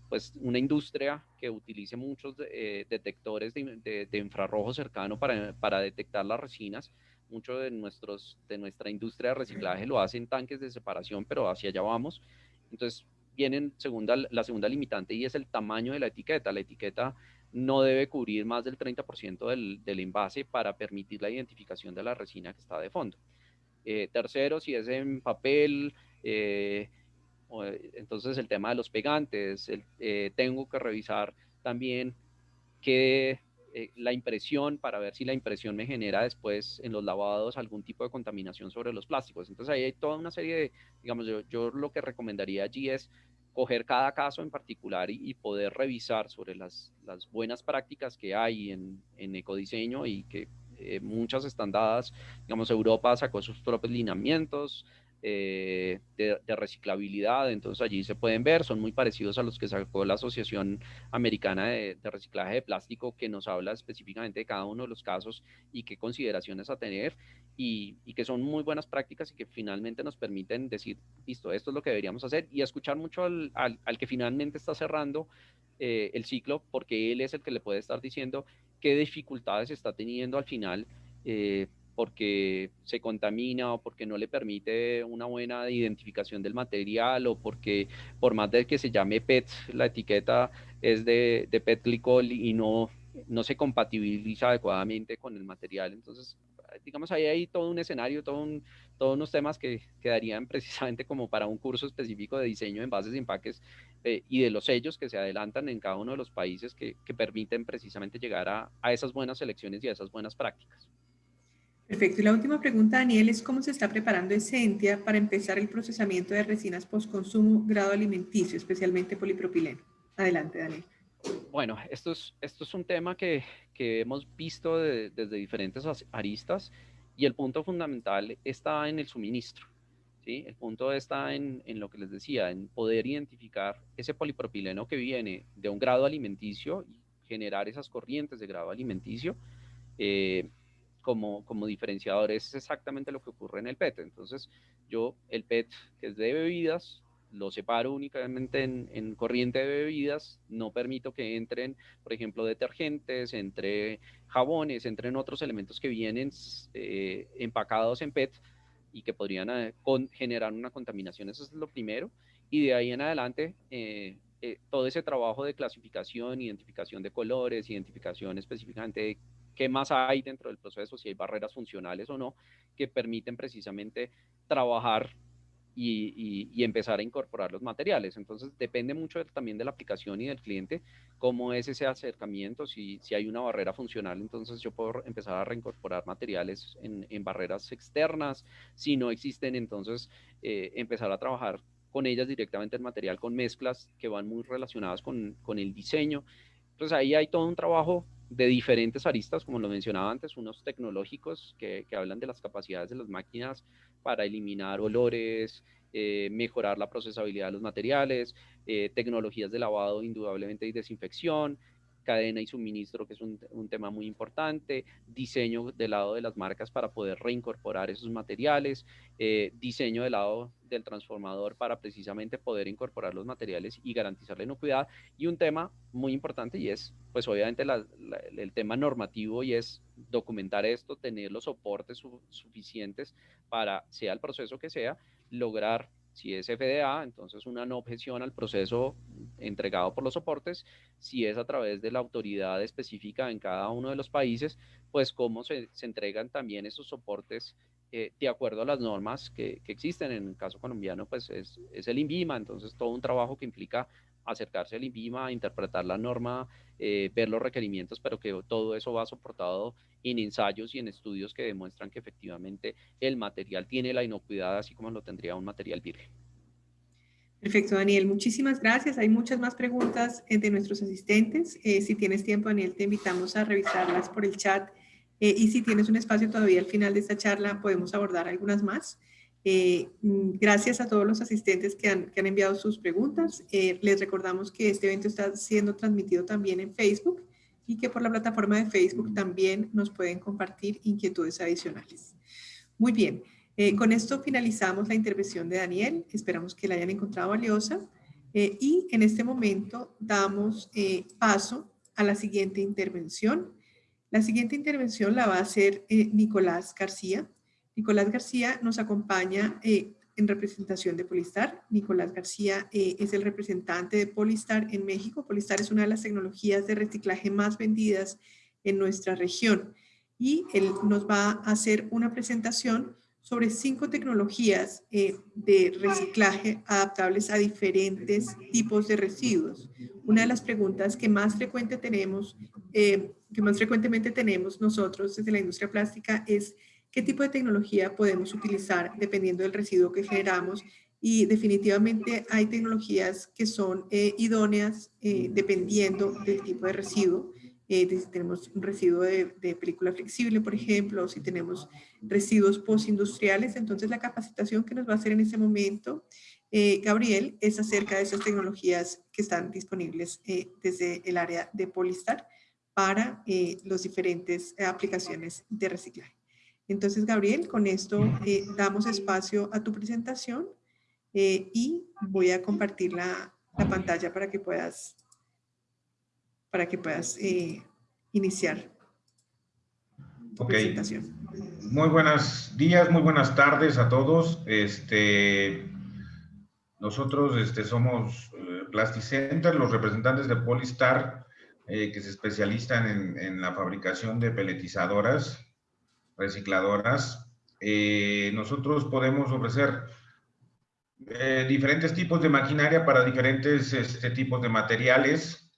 pues una industria que utilice muchos detectores de, infrarrojo cercano para, para, detectar las resinas. Mucho de, nuestros, de nuestra industria de reciclaje lo hacen tanques de separación, pero hacia allá vamos. Entonces, viene segunda, la segunda limitante y es el tamaño de la etiqueta. La etiqueta no debe cubrir más del 30% del, del, envase para permitir la identificación de la resina que está de fondo. Eh, tercero, si es en papel, eh, entonces el tema de los pegantes, eh, tengo que revisar también qué eh, la impresión para ver si la impresión me genera después en los lavados algún tipo de contaminación sobre los plásticos. Entonces ahí hay toda una serie de, digamos, yo, yo lo que recomendaría allí es coger cada caso en particular y, poder revisar sobre las, buenas prácticas que hay en, en ecodiseño y que eh, muchas están dadas, digamos, Europa sacó sus propios lineamientos, eh, de, reciclabilidad, entonces allí se pueden ver, son muy parecidos a los que sacó la Asociación Americana de, Reciclaje de Plástico, que nos habla específicamente de cada uno de los casos y qué consideraciones a tener, y, que son muy buenas prácticas y que finalmente nos permiten decir, listo, esto es lo que deberíamos hacer, y escuchar mucho al, que finalmente está cerrando eh, el ciclo, porque él es el que le puede estar diciendo qué dificultades está teniendo al final. Eh, porque se contamina o porque no le permite una buena identificación del material o porque por más de que se llame PET, la etiqueta es de, de PET glicol y no, no se compatibiliza adecuadamente con el material. Entonces, digamos, ahí hay todo un escenario, todo un, todos unos temas que quedarían precisamente como para un curso específico de diseño de envases y empaques eh, y de los sellos que se adelantan en cada uno de los países que, que permiten precisamente llegar a, a esas buenas selecciones y a esas buenas prácticas. Perfecto. Y la última pregunta, Daniel, es cómo se está preparando Essentia para empezar el procesamiento de resinas post-consumo grado alimenticio, especialmente polipropileno. Adelante, Daniel. Bueno, esto es, esto es un tema que, que hemos visto desde diferentes aristas y el punto fundamental está en el suministro. ¿sí? El punto está en, en, lo que les decía, en poder identificar ese polipropileno que viene de un grado alimenticio y generar esas corrientes de grado alimenticio. Eh, como, como diferenciador es exactamente lo que ocurre en el PET. Entonces, yo el PET que es de bebidas, lo separo únicamente en, corriente de bebidas, no permito que entren, por ejemplo, detergentes, entre jabones, entren otros elementos que vienen eh, empacados en PET y que podrían eh, generar una contaminación. Eso es lo primero. Y de ahí en adelante, eh, todo ese trabajo de clasificación, identificación de colores, identificación específicamente de qué más hay dentro del proceso, si hay barreras funcionales o no, que permiten precisamente trabajar y, empezar a incorporar los materiales. Entonces depende mucho también de la aplicación y del cliente, cómo es ese acercamiento, si, hay una barrera funcional, entonces yo puedo empezar a reincorporar materiales en, barreras externas, si no existen, entonces eh, empezar a trabajar con ellas directamente en material, con mezclas que van muy relacionadas con, con el diseño. Entonces ahí hay todo un trabajo de diferentes aristas, como lo mencionaba antes, unos tecnológicos que, que hablan de las capacidades de las máquinas para eliminar olores, eh, mejorar la procesabilidad de los materiales, eh, tecnologías de lavado indudablemente y desinfección, cadena y suministro, que es un, tema muy importante, diseño del lado de las marcas para poder reincorporar esos materiales, eh, diseño del lado del transformador para precisamente poder incorporar los materiales y garantizar la inocuidad. Y un tema muy importante y es, pues obviamente el tema normativo y es documentar esto, tener los soportes suficientes para, sea el proceso que sea, lograr si es FDA, entonces una no objeción al proceso entregado por los soportes. Si es a través de la autoridad específica en cada uno de los países, pues cómo se, entregan también esos soportes eh, de acuerdo a las normas que, existen. En el caso colombiano, pues es, es, el INVIMA, entonces todo un trabajo que implica acercarse al INVIMA, interpretar la norma, eh, ver los requerimientos, pero que todo eso va soportado en ensayos y en estudios que demuestran que efectivamente el material tiene la inocuidad así como lo tendría un material virgen. Perfecto, Daniel. Muchísimas gracias. Hay muchas más preguntas eh, de nuestros asistentes. Eh, si tienes tiempo, Daniel, te invitamos a revisarlas por el chat. y si tienes un espacio todavía al final de esta charla, podemos abordar algunas más. Eh, mm, gracias a todos los asistentes que han, enviado sus preguntas. Eh, les recordamos que este evento está siendo transmitido también en Facebook y que por la plataforma de Facebook también nos pueden compartir inquietudes adicionales. Muy bien, eh, con esto finalizamos la intervención de Daniel. Esperamos que la hayan encontrado valiosa. y en este momento damos paso a la siguiente intervención. La siguiente intervención la va a hacer Nicolás García. Nicolás García nos acompaña eh, en representación de Polistar. Nicolás García eh, es el representante de Polistar en México. Polistar es una de las tecnologías de reciclaje más vendidas en nuestra región y él nos va a hacer una presentación sobre cinco tecnologías eh, de reciclaje adaptables a diferentes tipos de residuos. Una de las preguntas que más, frecuente tenemos, que más frecuentemente tenemos nosotros desde la industria plástica es qué tipo de tecnología podemos utilizar dependiendo del residuo que generamos y definitivamente hay tecnologías que son eh, idóneas eh, dependiendo del tipo de residuo. Eh, si tenemos un residuo de, película flexible, por ejemplo, o si tenemos residuos postindustriales, entonces la capacitación que nos va a hacer en ese momento Gabriel es acerca de esas tecnologías que están disponibles desde el área de Polistar para las diferentes aplicaciones de reciclaje. Entonces, Gabriel, con esto damos espacio a tu presentación eh, y voy a compartir la, la, pantalla para que puedas, para que puedas eh, iniciar tu presentación. Muy buenos días, muy buenas tardes a todos. Este, nosotros este, somos eh, Plasticenter, los representantes de Polistar, que se especializan en, en, la fabricación de peletizadoras, recicladoras. nosotros podemos ofrecer eh, diferentes tipos de maquinaria para diferentes este, tipos de materiales.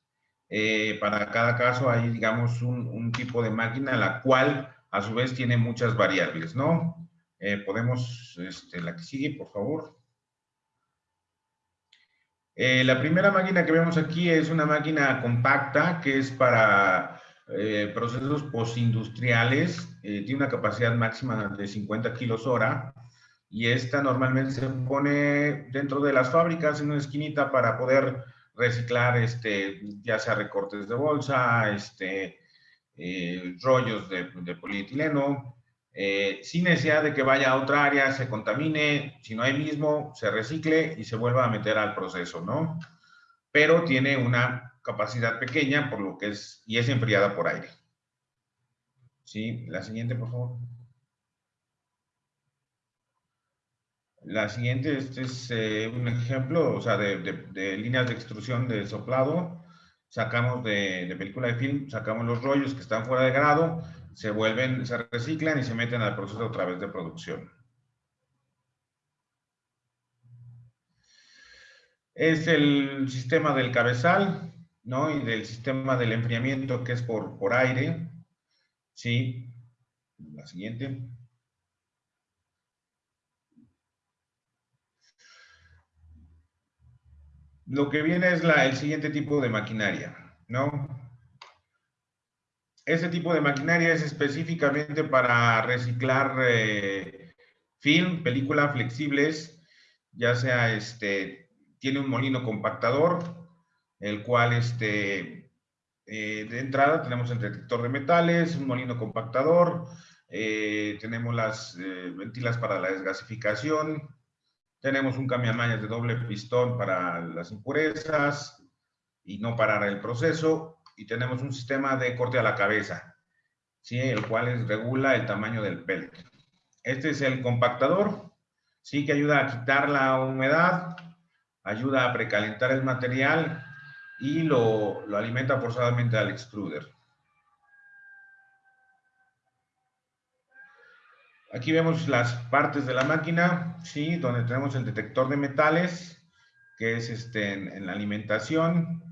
Eh, para cada caso hay, digamos, un, tipo de máquina, la cual a su vez tiene muchas variables, ¿no? Eh, podemos, este, la que sigue, por favor. la primera máquina que vemos aquí es una máquina compacta que es para procesos postindustriales. tiene una capacidad máxima de 50 kilos hora y esta normalmente se pone dentro de las fábricas en una esquinita para poder reciclar este, ya sea recortes de bolsa, este, eh, rollos de, polietileno, eh, sin necesidad de que vaya a otra área, se contamine, si no hay mismo, se recicle y se vuelva a meter al proceso, ¿no? Pero tiene una capacidad pequeña, por lo que es, y es enfriada por aire. Sí, la siguiente, por favor. La siguiente, este es eh, un ejemplo, o sea, de, líneas de extrusión de soplado. Sacamos de, película de film, sacamos los rollos que están fuera de grado, se vuelven, se reciclan y se meten al proceso otra vez de producción. Es el sistema del cabezal, ¿no? Y del sistema del enfriamiento que es por, por aire. Sí. La siguiente. Lo que viene es la, el siguiente tipo de maquinaria, ¿no? Ese tipo de maquinaria es específicamente para reciclar eh, film, película flexibles, ya sea este, tiene un molino compactador, el cual este, eh, de entrada tenemos el detector de metales, un molino compactador, eh, tenemos las ventilas para la desgasificación, tenemos un cambiamayas de doble pistón para las impurezas y no parar el proceso. Y tenemos un sistema de corte a la cabeza, ¿sí? el cual regula el tamaño del pellet. Este es el compactador, sí que ayuda a quitar la humedad, ayuda a precalentar el material y lo, lo alimenta forzadamente al extruder. Aquí vemos las partes de la máquina, ¿sí? Donde tenemos el detector de metales, que es este, en, la alimentación,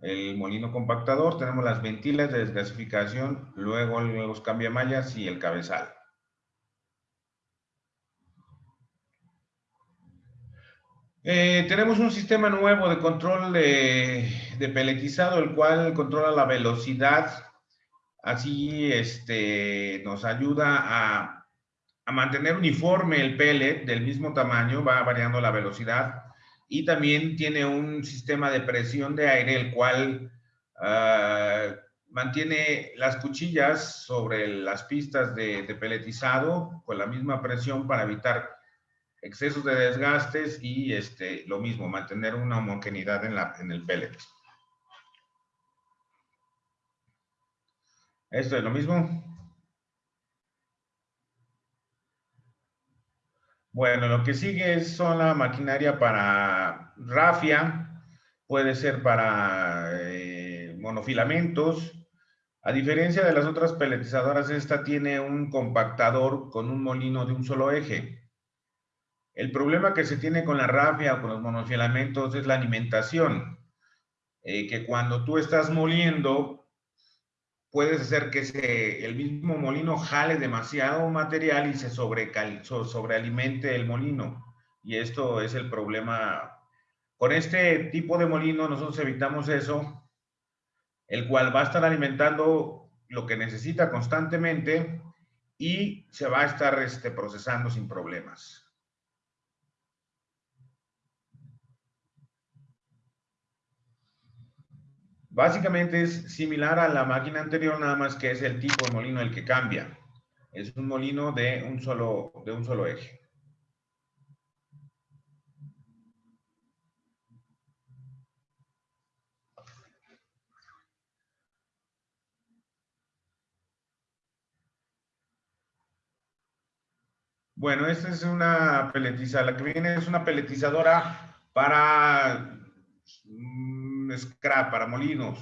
el molino compactador, tenemos las ventilas de desgasificación, luego los cambiamallas y el cabezal. Eh, tenemos un sistema nuevo de control de, de, peletizado, el cual controla la velocidad, así este, nos ayuda a a mantener uniforme el pellet del mismo tamaño, va variando la velocidad. Y también tiene un sistema de presión de aire, el cual ah, mantiene las cuchillas sobre las pistas de, de, peletizado con la misma presión para evitar excesos de desgastes y este, lo mismo, mantener una homogeneidad en, la, en el pellet. Esto es lo mismo. Bueno, lo que sigue son la maquinaria para rafia, puede ser para eh, monofilamentos. A diferencia de las otras peletizadoras, esta tiene un compactador con un molino de un solo eje. El problema que se tiene con la rafia o con los monofilamentos es la alimentación. Eh, que cuando tú estás moliendo, puedes hacer que el mismo molino jale demasiado material y se sobrealimente el molino. Y esto es el problema. Con este tipo de molino nosotros evitamos eso, el cual va a estar alimentando lo que necesita constantemente y se va a estar este, procesando sin problemas. Básicamente es similar a la máquina anterior, nada más que es el tipo de molino el que cambia. Es un molino de un solo, de un solo eje. Bueno, esta es una peletizadora. La que viene es una peletizadora para scrap, para molinos,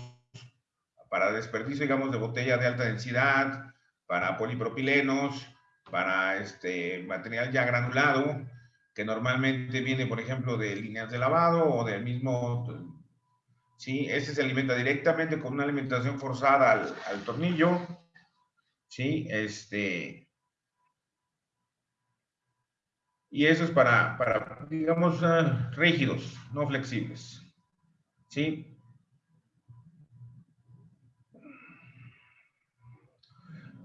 para desperdicio, digamos, de botella de alta densidad, para polipropilenos, para este material ya granulado, que normalmente viene, por ejemplo, de líneas de lavado o del mismo... Sí, ese se alimenta directamente con una alimentación forzada al, tornillo. Sí, este y eso es para, para digamos, uh, rígidos, no flexibles. ¿Sí?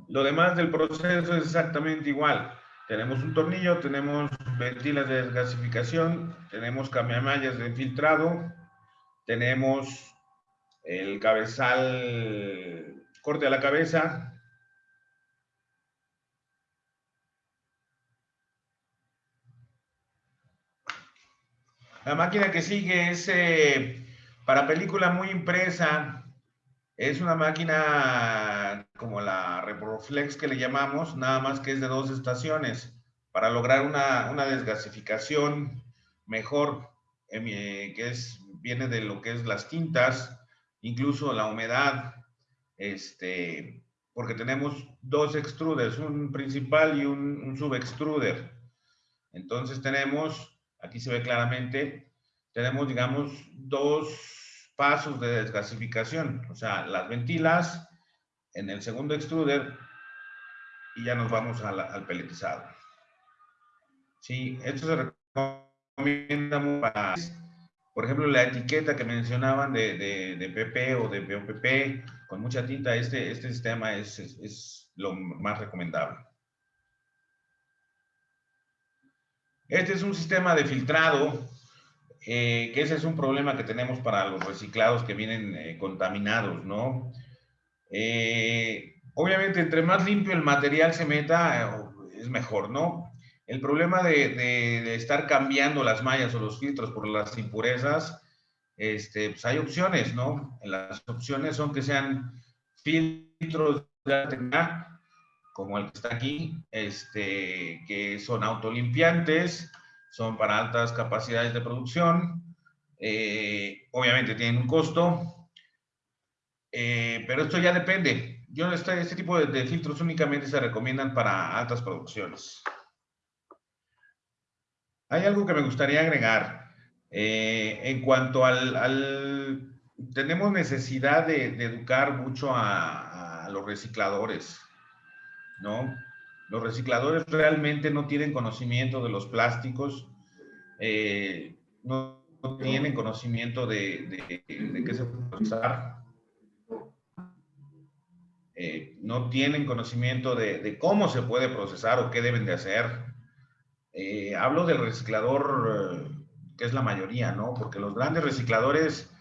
Lo demás del proceso es exactamente igual. Tenemos un tornillo, tenemos ventilas de desgasificación, tenemos cambiamallas de filtrado, tenemos el cabezal corte a la cabeza, La máquina que sigue es eh, para película muy impresa. Es una máquina como la Reproflex que le llamamos, nada más que es de dos estaciones, para lograr una, desgasificación mejor, eh, que es, viene de lo que es las tintas, incluso la humedad, este, porque tenemos dos extruders, un principal y un, un subextruder. Entonces tenemos aquí se ve claramente, tenemos, digamos, dos pasos de desgasificación, o sea, las ventilas en el segundo extruder y ya nos vamos al peletizado. Sí, esto se recomienda para, por ejemplo, la etiqueta que mencionaban de, de, PP o de BOPP con mucha tinta, este, este sistema es, es lo más recomendable. Este es un sistema de filtrado, eh, que ese es un problema que tenemos para los reciclados que vienen eh, contaminados, ¿no? Eh, obviamente, entre más limpio el material se meta, es mejor, ¿no? El problema de, estar cambiando las mallas o los filtros por las impurezas, este, pues hay opciones, ¿no? Las opciones son que sean filtros de como el que está aquí, este, que son autolimpiantes, son para altas capacidades de producción, eh, obviamente tienen un costo, eh, pero esto ya depende. Yo este, este tipo de, filtros únicamente se recomiendan para altas producciones. Hay algo que me gustaría agregar. Eh, en cuanto al, tenemos necesidad de, educar mucho a los recicladores. ¿no? Los recicladores realmente no tienen conocimiento de los plásticos, eh, no, tienen conocimiento de, qué se puede procesar, eh, no tienen conocimiento de, cómo se puede procesar o qué deben de hacer. Eh, hablo del reciclador, que es la mayoría, ¿no? Porque los grandes recicladores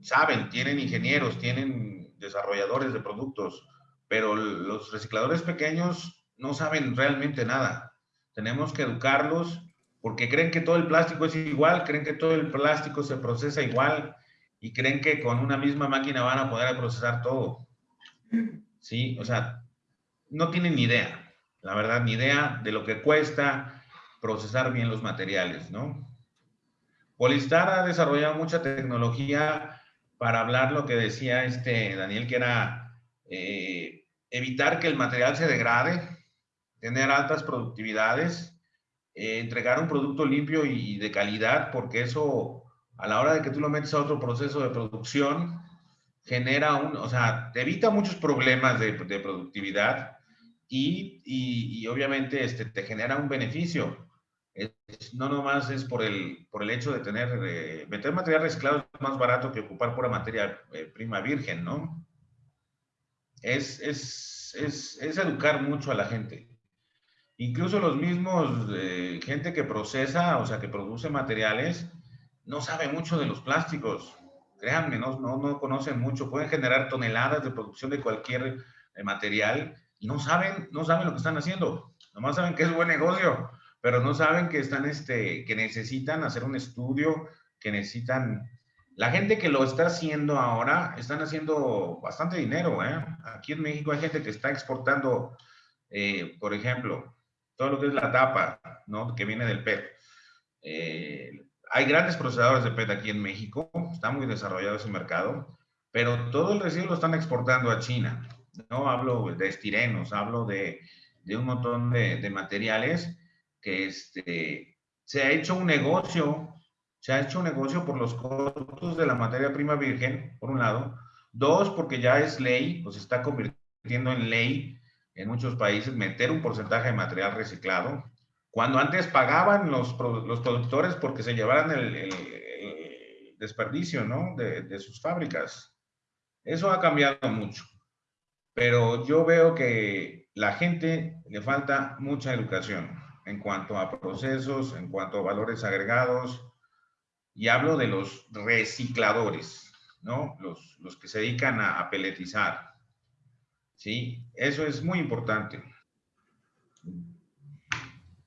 saben, tienen ingenieros, tienen desarrolladores de productos, pero los recicladores pequeños no saben realmente nada. Tenemos que educarlos porque creen que todo el plástico es igual, creen que todo el plástico se procesa igual y creen que con una misma máquina van a poder procesar todo. Sí, o sea, no tienen ni idea, la verdad, ni idea de lo que cuesta procesar bien los materiales, ¿no? Polistar ha desarrollado mucha tecnología para hablar lo que decía este Daniel, que era eh, evitar que el material se degrade, tener altas productividades, eh, entregar un producto limpio y de calidad, porque eso a la hora de que tú lo metes a otro proceso de producción, genera un, o sea, te evita muchos problemas de, productividad y, y, obviamente este, te genera un beneficio. no nomás es por el, por el hecho de tener, eh, meter material reciclado es más barato que ocupar pura materia eh, prima virgen, ¿no? Es, es, es, es, educar mucho a la gente. Incluso los mismos, eh, gente que procesa, o sea, que produce materiales, no sabe mucho de los plásticos. Créanme, no, no, no conocen mucho. Pueden generar toneladas de producción de cualquier material y no saben, no saben lo que están haciendo. Nomás saben que es buen negocio pero no saben que están, este, que necesitan hacer un estudio, que necesitan... La gente que lo está haciendo ahora, están haciendo bastante dinero, ¿eh? Aquí en México hay gente que está exportando, eh, por ejemplo, todo lo que es la tapa, ¿no? Que viene del PET. Eh, hay grandes procesadores de PET aquí en México, está muy desarrollado ese mercado, pero todo el residuo lo están exportando a China. No hablo de estirenos, hablo de, de un montón de, de materiales que este, se ha hecho un negocio, se ha hecho un negocio por los costos de la materia prima virgen, por un lado. Dos, porque ya es ley, pues está convirtiendo en ley en muchos países meter un porcentaje de material reciclado. Cuando antes pagaban los, los productores porque se llevaran el, desperdicio, ¿no? De, de sus fábricas. Eso ha cambiado mucho. Pero yo veo que la gente le falta mucha educación en cuanto a procesos, en cuanto a valores agregados, y hablo de los recicladores, ¿no? Los, los que se dedican a, a, peletizar. ¿Sí? Eso es muy importante.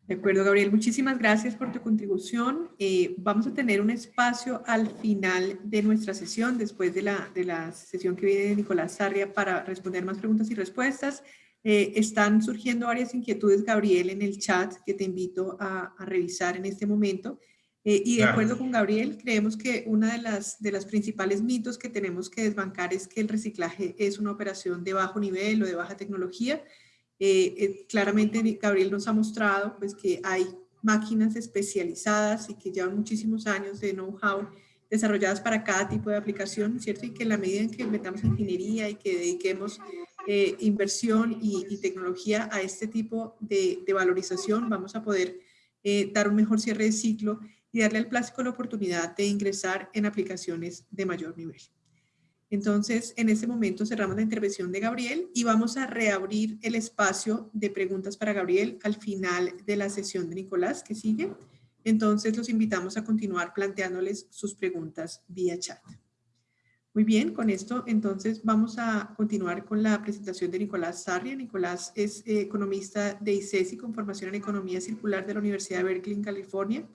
De acuerdo, Gabriel. Muchísimas gracias por tu contribución. Eh, vamos a tener un espacio al final de nuestra sesión, después de la, de la sesión que viene de Nicolás Sarria, para responder más preguntas y respuestas. Eh, están surgiendo varias inquietudes, Gabriel, en el chat que te invito a, revisar en este momento. Eh, y de acuerdo con Gabriel, creemos que una de las, de las principales mitos que tenemos que desbancar es que el reciclaje es una operación de bajo nivel o de baja tecnología. Eh, claramente Gabriel nos ha mostrado pues, que hay máquinas especializadas y que llevan muchísimos años de know-how desarrolladas para cada tipo de aplicación, ¿cierto? Y que en la medida en que metamos ingeniería y que dediquemos eh, inversión y, tecnología a este tipo de, valorización, vamos a poder eh, dar un mejor cierre de ciclo y darle al plástico la oportunidad de ingresar en aplicaciones de mayor nivel. Entonces, en este momento cerramos la intervención de Gabriel y vamos a reabrir el espacio de preguntas para Gabriel al final de la sesión de Nicolás que sigue. Entonces, los invitamos a continuar planteándoles sus preguntas vía chat. Muy bien, con esto entonces vamos a continuar con la presentación de Nicolás Sarria. Nicolás es eh, economista de ICESI con formación en Economía Circular de la Universidad de Berkeley California.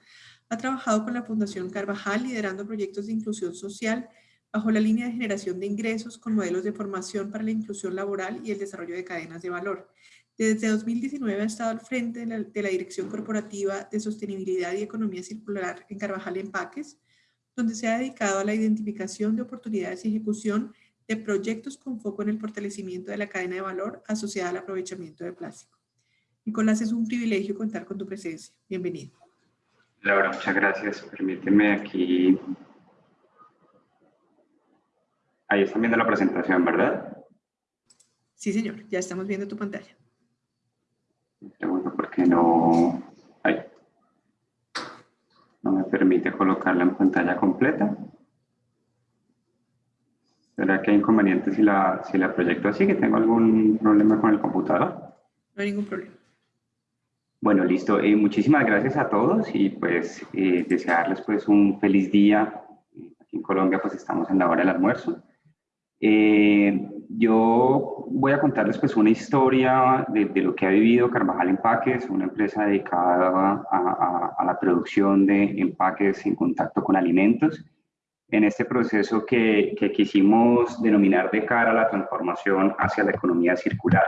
Ha trabajado con la Fundación Carvajal liderando proyectos de inclusión social bajo la línea de generación de ingresos con modelos de formación para la inclusión laboral y el desarrollo de cadenas de valor. Desde 2019 ha estado al frente de la, Dirección Corporativa de Sostenibilidad y Economía Circular en Carvajal Empaques, donde se ha dedicado a la identificación de oportunidades y ejecución de proyectos con foco en el fortalecimiento de la cadena de valor asociada al aprovechamiento de plástico. Nicolás, es un privilegio contar con tu presencia. Bienvenido. Laura, muchas gracias. Permíteme aquí... Ahí están viendo la presentación, ¿verdad? Sí, señor. Ya estamos viendo tu pantalla. Bueno, porque no... Ahí no me permite colocarla en pantalla completa. ¿Será que hay inconvenientes si la, si la proyecto así? ¿Que tengo algún problema con el computador? No hay ningún problema. Bueno, listo. Eh, muchísimas gracias a todos y pues eh, desearles pues un feliz día. Aquí en Colombia pues estamos en la hora del almuerzo. Eh, yo voy a contarles pues una historia de, lo que ha vivido Carvajal Empaques, una empresa dedicada a, la producción de empaques en contacto con alimentos, en este proceso que, quisimos denominar de cara a la transformación hacia la economía circular.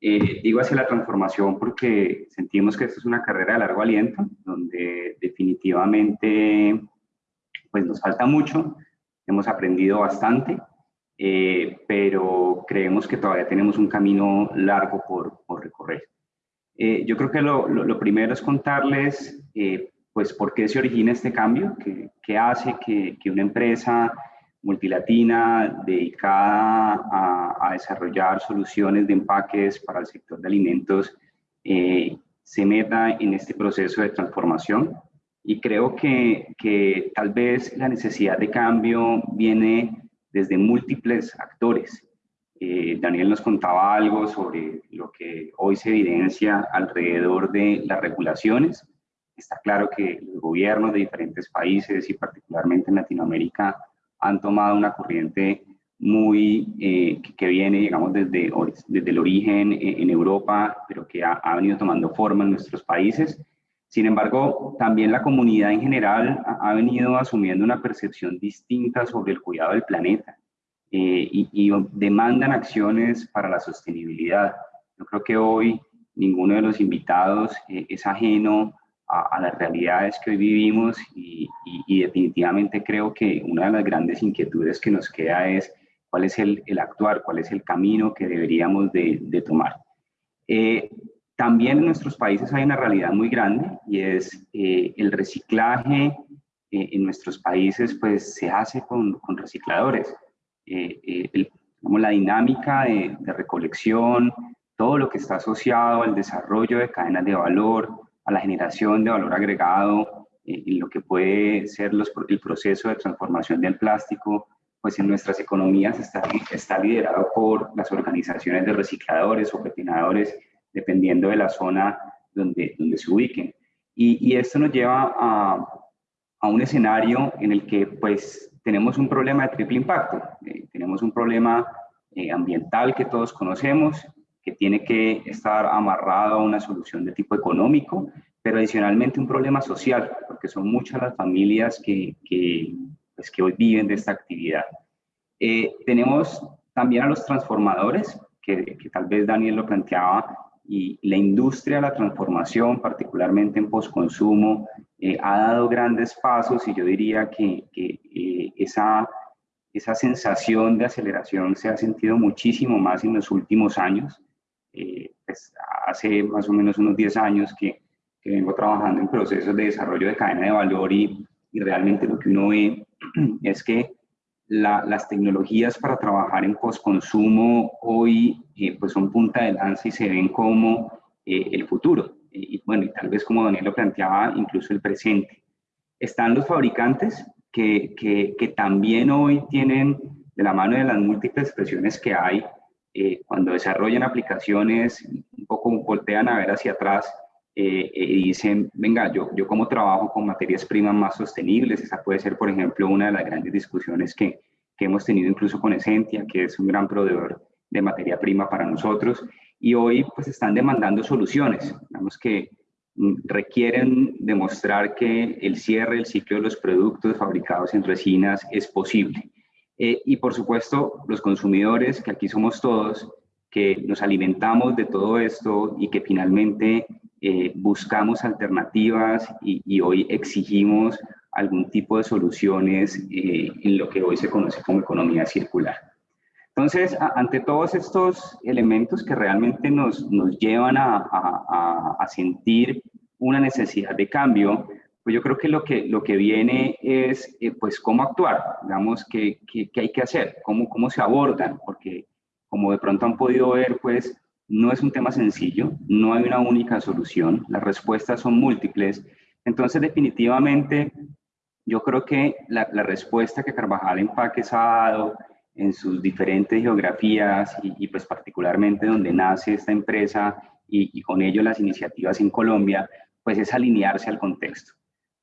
Eh, digo hacia la transformación porque sentimos que esto es una carrera de largo aliento, donde definitivamente pues nos falta mucho, hemos aprendido bastante, eh, pero creemos que todavía tenemos un camino largo por, por recorrer. Eh, yo creo que lo, lo, primero es contarles eh, pues por qué se origina este cambio, qué hace que, que, una empresa multilatina dedicada a, desarrollar soluciones de empaques para el sector de alimentos se meta en este proceso de transformación y creo que, que tal vez la necesidad de cambio viene desde múltiples actores. Eh, Daniel nos contaba algo sobre lo que hoy se evidencia alrededor de las regulaciones. Está claro que los gobiernos de diferentes países y particularmente en Latinoamérica han tomado una corriente muy eh, que, viene, digamos, desde, desde el origen en, Europa, pero que ha, ha, venido tomando forma en nuestros países. Sin embargo, también la comunidad en general ha, ha venido asumiendo una percepción distinta sobre el cuidado del planeta eh, y, demandan acciones para la sostenibilidad. Yo creo que hoy ninguno de los invitados eh, es ajeno a, las realidades que hoy vivimos y, definitivamente creo que una de las grandes inquietudes que nos queda es cuál es el, actuar, cuál es el camino que deberíamos de, tomar. Eh, también en nuestros países hay una realidad muy grande y es el reciclaje en nuestros países pues se hace con, con recicladores. Eh, eh, la dinámica de, recolección, todo lo que está asociado al desarrollo de cadenas de valor, a la generación de valor agregado, eh, en lo que puede ser los, el proceso de transformación del plástico, pues en nuestras economías está, está liderado por las organizaciones de recicladores o petinadores, dependiendo de la zona donde, donde se ubiquen. Y, y esto nos lleva a, a un escenario en el que pues tenemos un problema de triple impacto. Eh, tenemos un problema eh, ambiental que todos conocemos, que tiene que estar amarrado a una solución de tipo económico, pero adicionalmente un problema social, porque son muchas las familias que, que, pues, que hoy viven de esta actividad. Eh, tenemos también a los transformadores, que, que, tal vez Daniel lo planteaba, y la industria de la transformación, particularmente en postconsumo, eh, ha dado grandes pasos y yo diría que, eh, esa, esa sensación de aceleración se ha sentido muchísimo más en los últimos años. Eh, pues hace más o menos unos 10 años que, que, vengo trabajando en procesos de desarrollo de cadena de valor y, realmente lo que uno ve es que las tecnologías para trabajar en postconsumo hoy pues son punta de lanza y se ven como el futuro y bueno, y tal vez como Daniel lo planteaba, incluso el presente. Están los fabricantes que, que, también hoy tienen de la mano de las múltiples expresiones que hay, eh, cuando desarrollan aplicaciones, un poco voltean a ver hacia atrás eh, y dicen, venga, yo, yo como trabajo con materias primas más sostenibles, esa puede ser, por ejemplo, una de las grandes discusiones que, que hemos tenido incluso con Essentia, que es un gran proveedor de materia prima para nosotros, y hoy pues están demandando soluciones, digamos que mm, requieren demostrar que el cierre del ciclo de los productos fabricados en resinas es posible. Eh, y por supuesto, los consumidores, que aquí somos todos, que nos alimentamos de todo esto y que finalmente eh, buscamos alternativas y, hoy exigimos algún tipo de soluciones eh, en lo que hoy se conoce como economía circular. Entonces, ante todos estos elementos que realmente nos, nos llevan a, a, a, sentir una necesidad de cambio, pues yo creo que lo que, lo que viene es, eh, pues, cómo actuar, digamos, qué, qué, qué, hay que hacer, cómo, cómo se abordan, porque como de pronto han podido ver, pues, no es un tema sencillo, no hay una única solución, las respuestas son múltiples, entonces definitivamente yo creo que la, la respuesta que Carvajal Empaques ha dado en sus diferentes geografías y, pues particularmente donde nace esta empresa y, con ello las iniciativas en Colombia, pues es alinearse al contexto.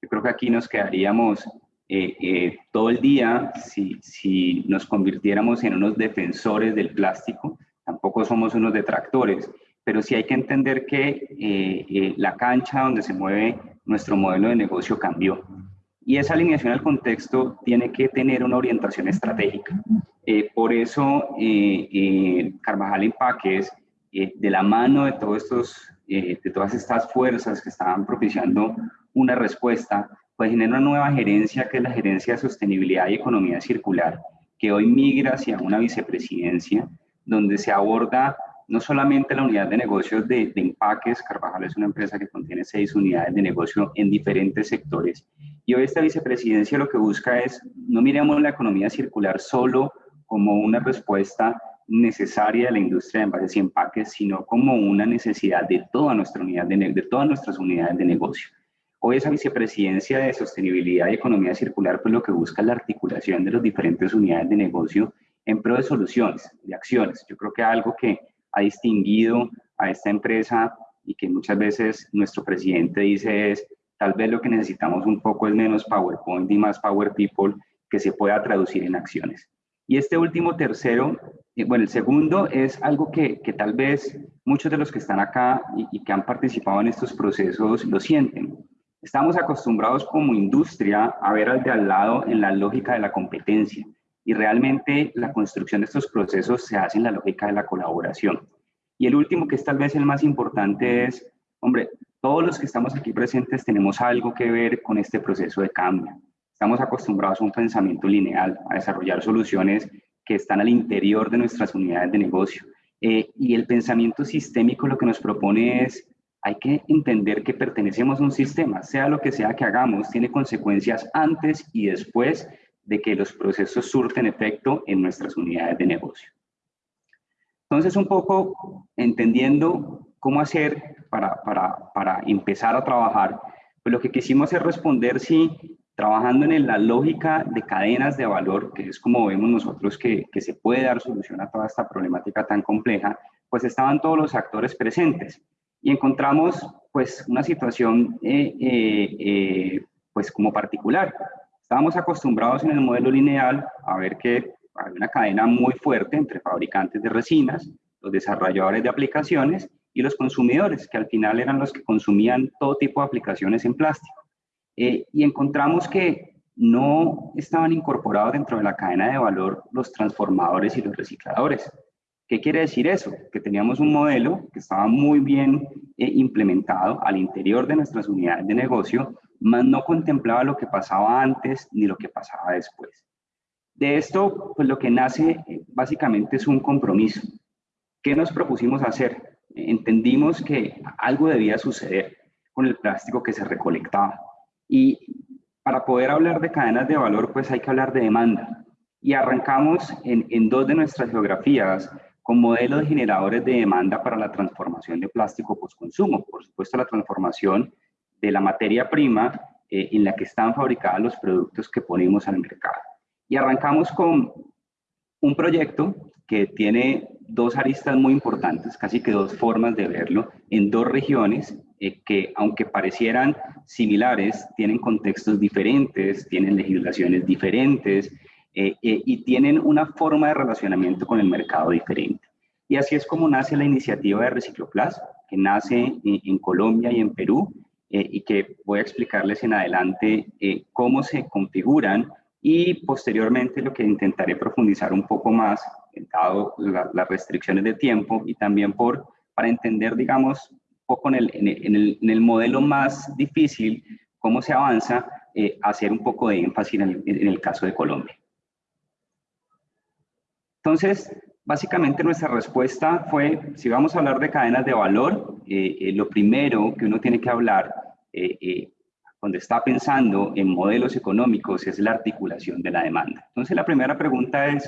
Yo creo que aquí nos quedaríamos eh, eh, todo el día si, si nos convirtiéramos en unos defensores del plástico, tampoco somos unos detractores, pero sí hay que entender que eh, la cancha donde se mueve nuestro modelo de negocio cambió. Y esa alineación al contexto tiene que tener una orientación estratégica. Eh, por eso, eh, eh, Carvajal Empaques, de la mano de, todos estos, de todas estas fuerzas que estaban propiciando una respuesta, pues genera una nueva gerencia que es la gerencia de sostenibilidad y economía circular, que hoy migra hacia una vicepresidencia donde se aborda no solamente la unidad de negocios de, empaques, Carvajal es una empresa que contiene seis unidades de negocio en diferentes sectores. Y hoy esta vicepresidencia lo que busca es, no miremos la economía circular solo como una respuesta necesaria de la industria de envases y empaques, sino como una necesidad de, toda nuestra unidad de, de todas nuestras unidades de negocio. Hoy esa vicepresidencia de sostenibilidad y economía circular, pues lo que busca es la articulación de las diferentes unidades de negocio en pro de soluciones, de acciones. Yo creo que algo que ha distinguido a esta empresa y que muchas veces nuestro presidente dice es, tal vez lo que necesitamos un poco es menos PowerPoint y más Power People que se pueda traducir en acciones. Y este último tercero, eh, bueno, el segundo es algo que, que tal vez muchos de los que están acá y, y, que han participado en estos procesos lo sienten. Estamos acostumbrados como industria a ver al de al lado en la lógica de la competencia y realmente la construcción de estos procesos se hace en la lógica de la colaboración. Y el último, que es tal vez el más importante, es, hombre, todos los que estamos aquí presentes tenemos algo que ver con este proceso de cambio. Estamos acostumbrados a un pensamiento lineal, a desarrollar soluciones que están al interior de nuestras unidades de negocio. Eh, y el pensamiento sistémico lo que nos propone es, hay que entender que pertenecemos a un sistema, sea lo que sea que hagamos, tiene consecuencias antes y después de que los procesos surten efecto en nuestras unidades de negocio. Entonces, un poco entendiendo cómo hacer para, para, para empezar a trabajar, pues lo que quisimos es responder si trabajando en la lógica de cadenas de valor, que es como vemos nosotros que, que, se puede dar solución a toda esta problemática tan compleja, pues estaban todos los actores presentes y encontramos pues una situación eh, eh, eh, pues como particular. Estábamos acostumbrados en el modelo lineal a ver que hay una cadena muy fuerte entre fabricantes de resinas, los desarrolladores de aplicaciones y los consumidores, que al final eran los que consumían todo tipo de aplicaciones en plástico. Y encontramos que no estaban incorporados dentro de la cadena de valor los transformadores y los recicladores. ¿Qué quiere decir eso? Que teníamos un modelo que estaba muy bien eh, implementado al interior de nuestras unidades de negocio, mas no contemplaba lo que pasaba antes ni lo que pasaba después. De esto, pues lo que nace eh, básicamente es un compromiso. ¿Qué nos propusimos hacer? Entendimos que algo debía suceder con el plástico que se recolectaba y para poder hablar de cadenas de valor, pues hay que hablar de demanda. Y arrancamos en, en dos de nuestras geografías con modelos de generadores de demanda para la transformación de plástico post-consumo. Por supuesto, la transformación de la materia prima eh, en la que están fabricados los productos que ponemos al mercado. Y arrancamos con un proyecto que tiene dos aristas muy importantes, casi que dos formas de verlo, en dos regiones eh, que, aunque parecieran similares, tienen contextos diferentes, tienen legislaciones diferentes eh, eh, y tienen una forma de relacionamiento con el mercado diferente. Y así es como nace la iniciativa de Recicloplas, que nace en, Colombia y en Perú, y que voy a explicarles en adelante cómo se configuran y posteriormente lo que intentaré profundizar un poco más, dado las restricciones de tiempo y también por, para entender, digamos, un poco en el, modelo más difícil, cómo se avanza, eh, hacer un poco de énfasis en el, caso de Colombia. Entonces, básicamente nuestra respuesta fue, si vamos a hablar de cadenas de valor, eh, eh, lo primero que uno tiene que hablar eh, cuando está pensando en modelos económicos es la articulación de la demanda. Entonces la primera pregunta es,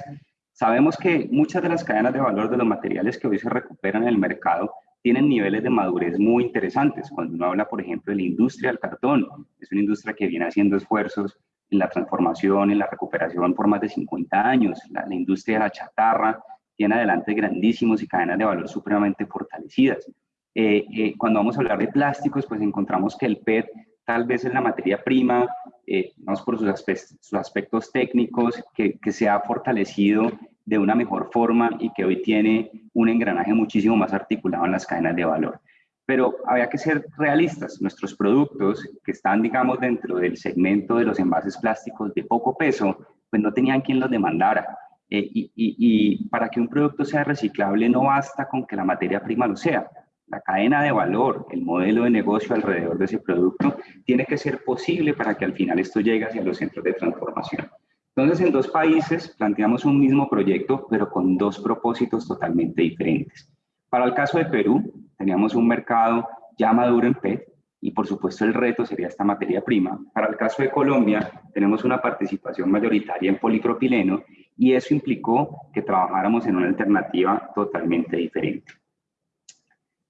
sabemos que muchas de las cadenas de valor de los materiales que hoy se recuperan en el mercado tienen niveles de madurez muy interesantes. Cuando uno habla, por ejemplo, de la industria del cartón, es una industria que viene haciendo esfuerzos en la transformación, en la recuperación por más de 50 años. La, industria de la chatarra tiene adelante grandísimos y cadenas de valor supremamente fortalecidas. Eh, eh, cuando vamos a hablar de plásticos, pues encontramos que el PET tal vez en la materia prima, eh, por sus aspectos, técnicos, que, se ha fortalecido de una mejor forma y que hoy tiene un engranaje muchísimo más articulado en las cadenas de valor. Pero había que ser realistas. Nuestros productos que están, digamos, dentro del segmento de los envases plásticos de poco peso, pues no tenían quien los demandara. Eh, y, y, y para que un producto sea reciclable no basta con que la materia prima lo sea la cadena de valor, el modelo de negocio alrededor de ese producto, tiene que ser posible para que al final esto llegue hacia los centros de transformación. Entonces, en dos países planteamos un mismo proyecto, pero con dos propósitos totalmente diferentes. Para el caso de Perú, teníamos un mercado ya maduro en PET y por supuesto el reto sería esta materia prima. Para el caso de Colombia, tenemos una participación mayoritaria en polipropileno y eso implicó que trabajáramos en una alternativa totalmente diferente.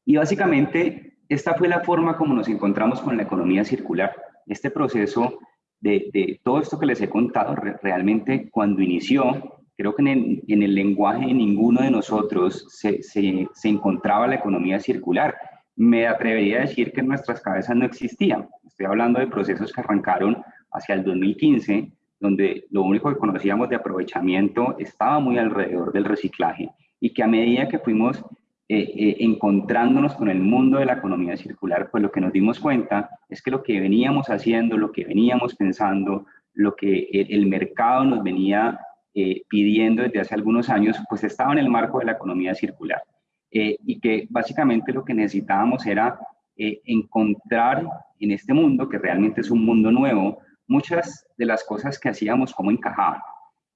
Y básicamente, esta fue la forma como nos encontramos con la economía circular. Este proceso de, todo esto que les he contado, realmente cuando inició, creo que en el, lenguaje de ninguno de nosotros se, se, se, encontraba la economía circular. Me atrevería a decir que en nuestras cabezas no existía. Estoy hablando de procesos que arrancaron hacia el 2015, donde lo único que conocíamos de aprovechamiento estaba muy alrededor del reciclaje y que a medida que fuimos eh, eh, encontrándonos con el mundo de la economía circular, pues lo que nos dimos cuenta es que lo que veníamos haciendo, lo que veníamos pensando, lo que el, mercado nos venía eh, pidiendo desde hace algunos años, pues estaba en el marco de la economía circular. y que básicamente lo que necesitábamos era encontrar en este mundo, que realmente es un mundo nuevo, muchas de las cosas que hacíamos como encajaban.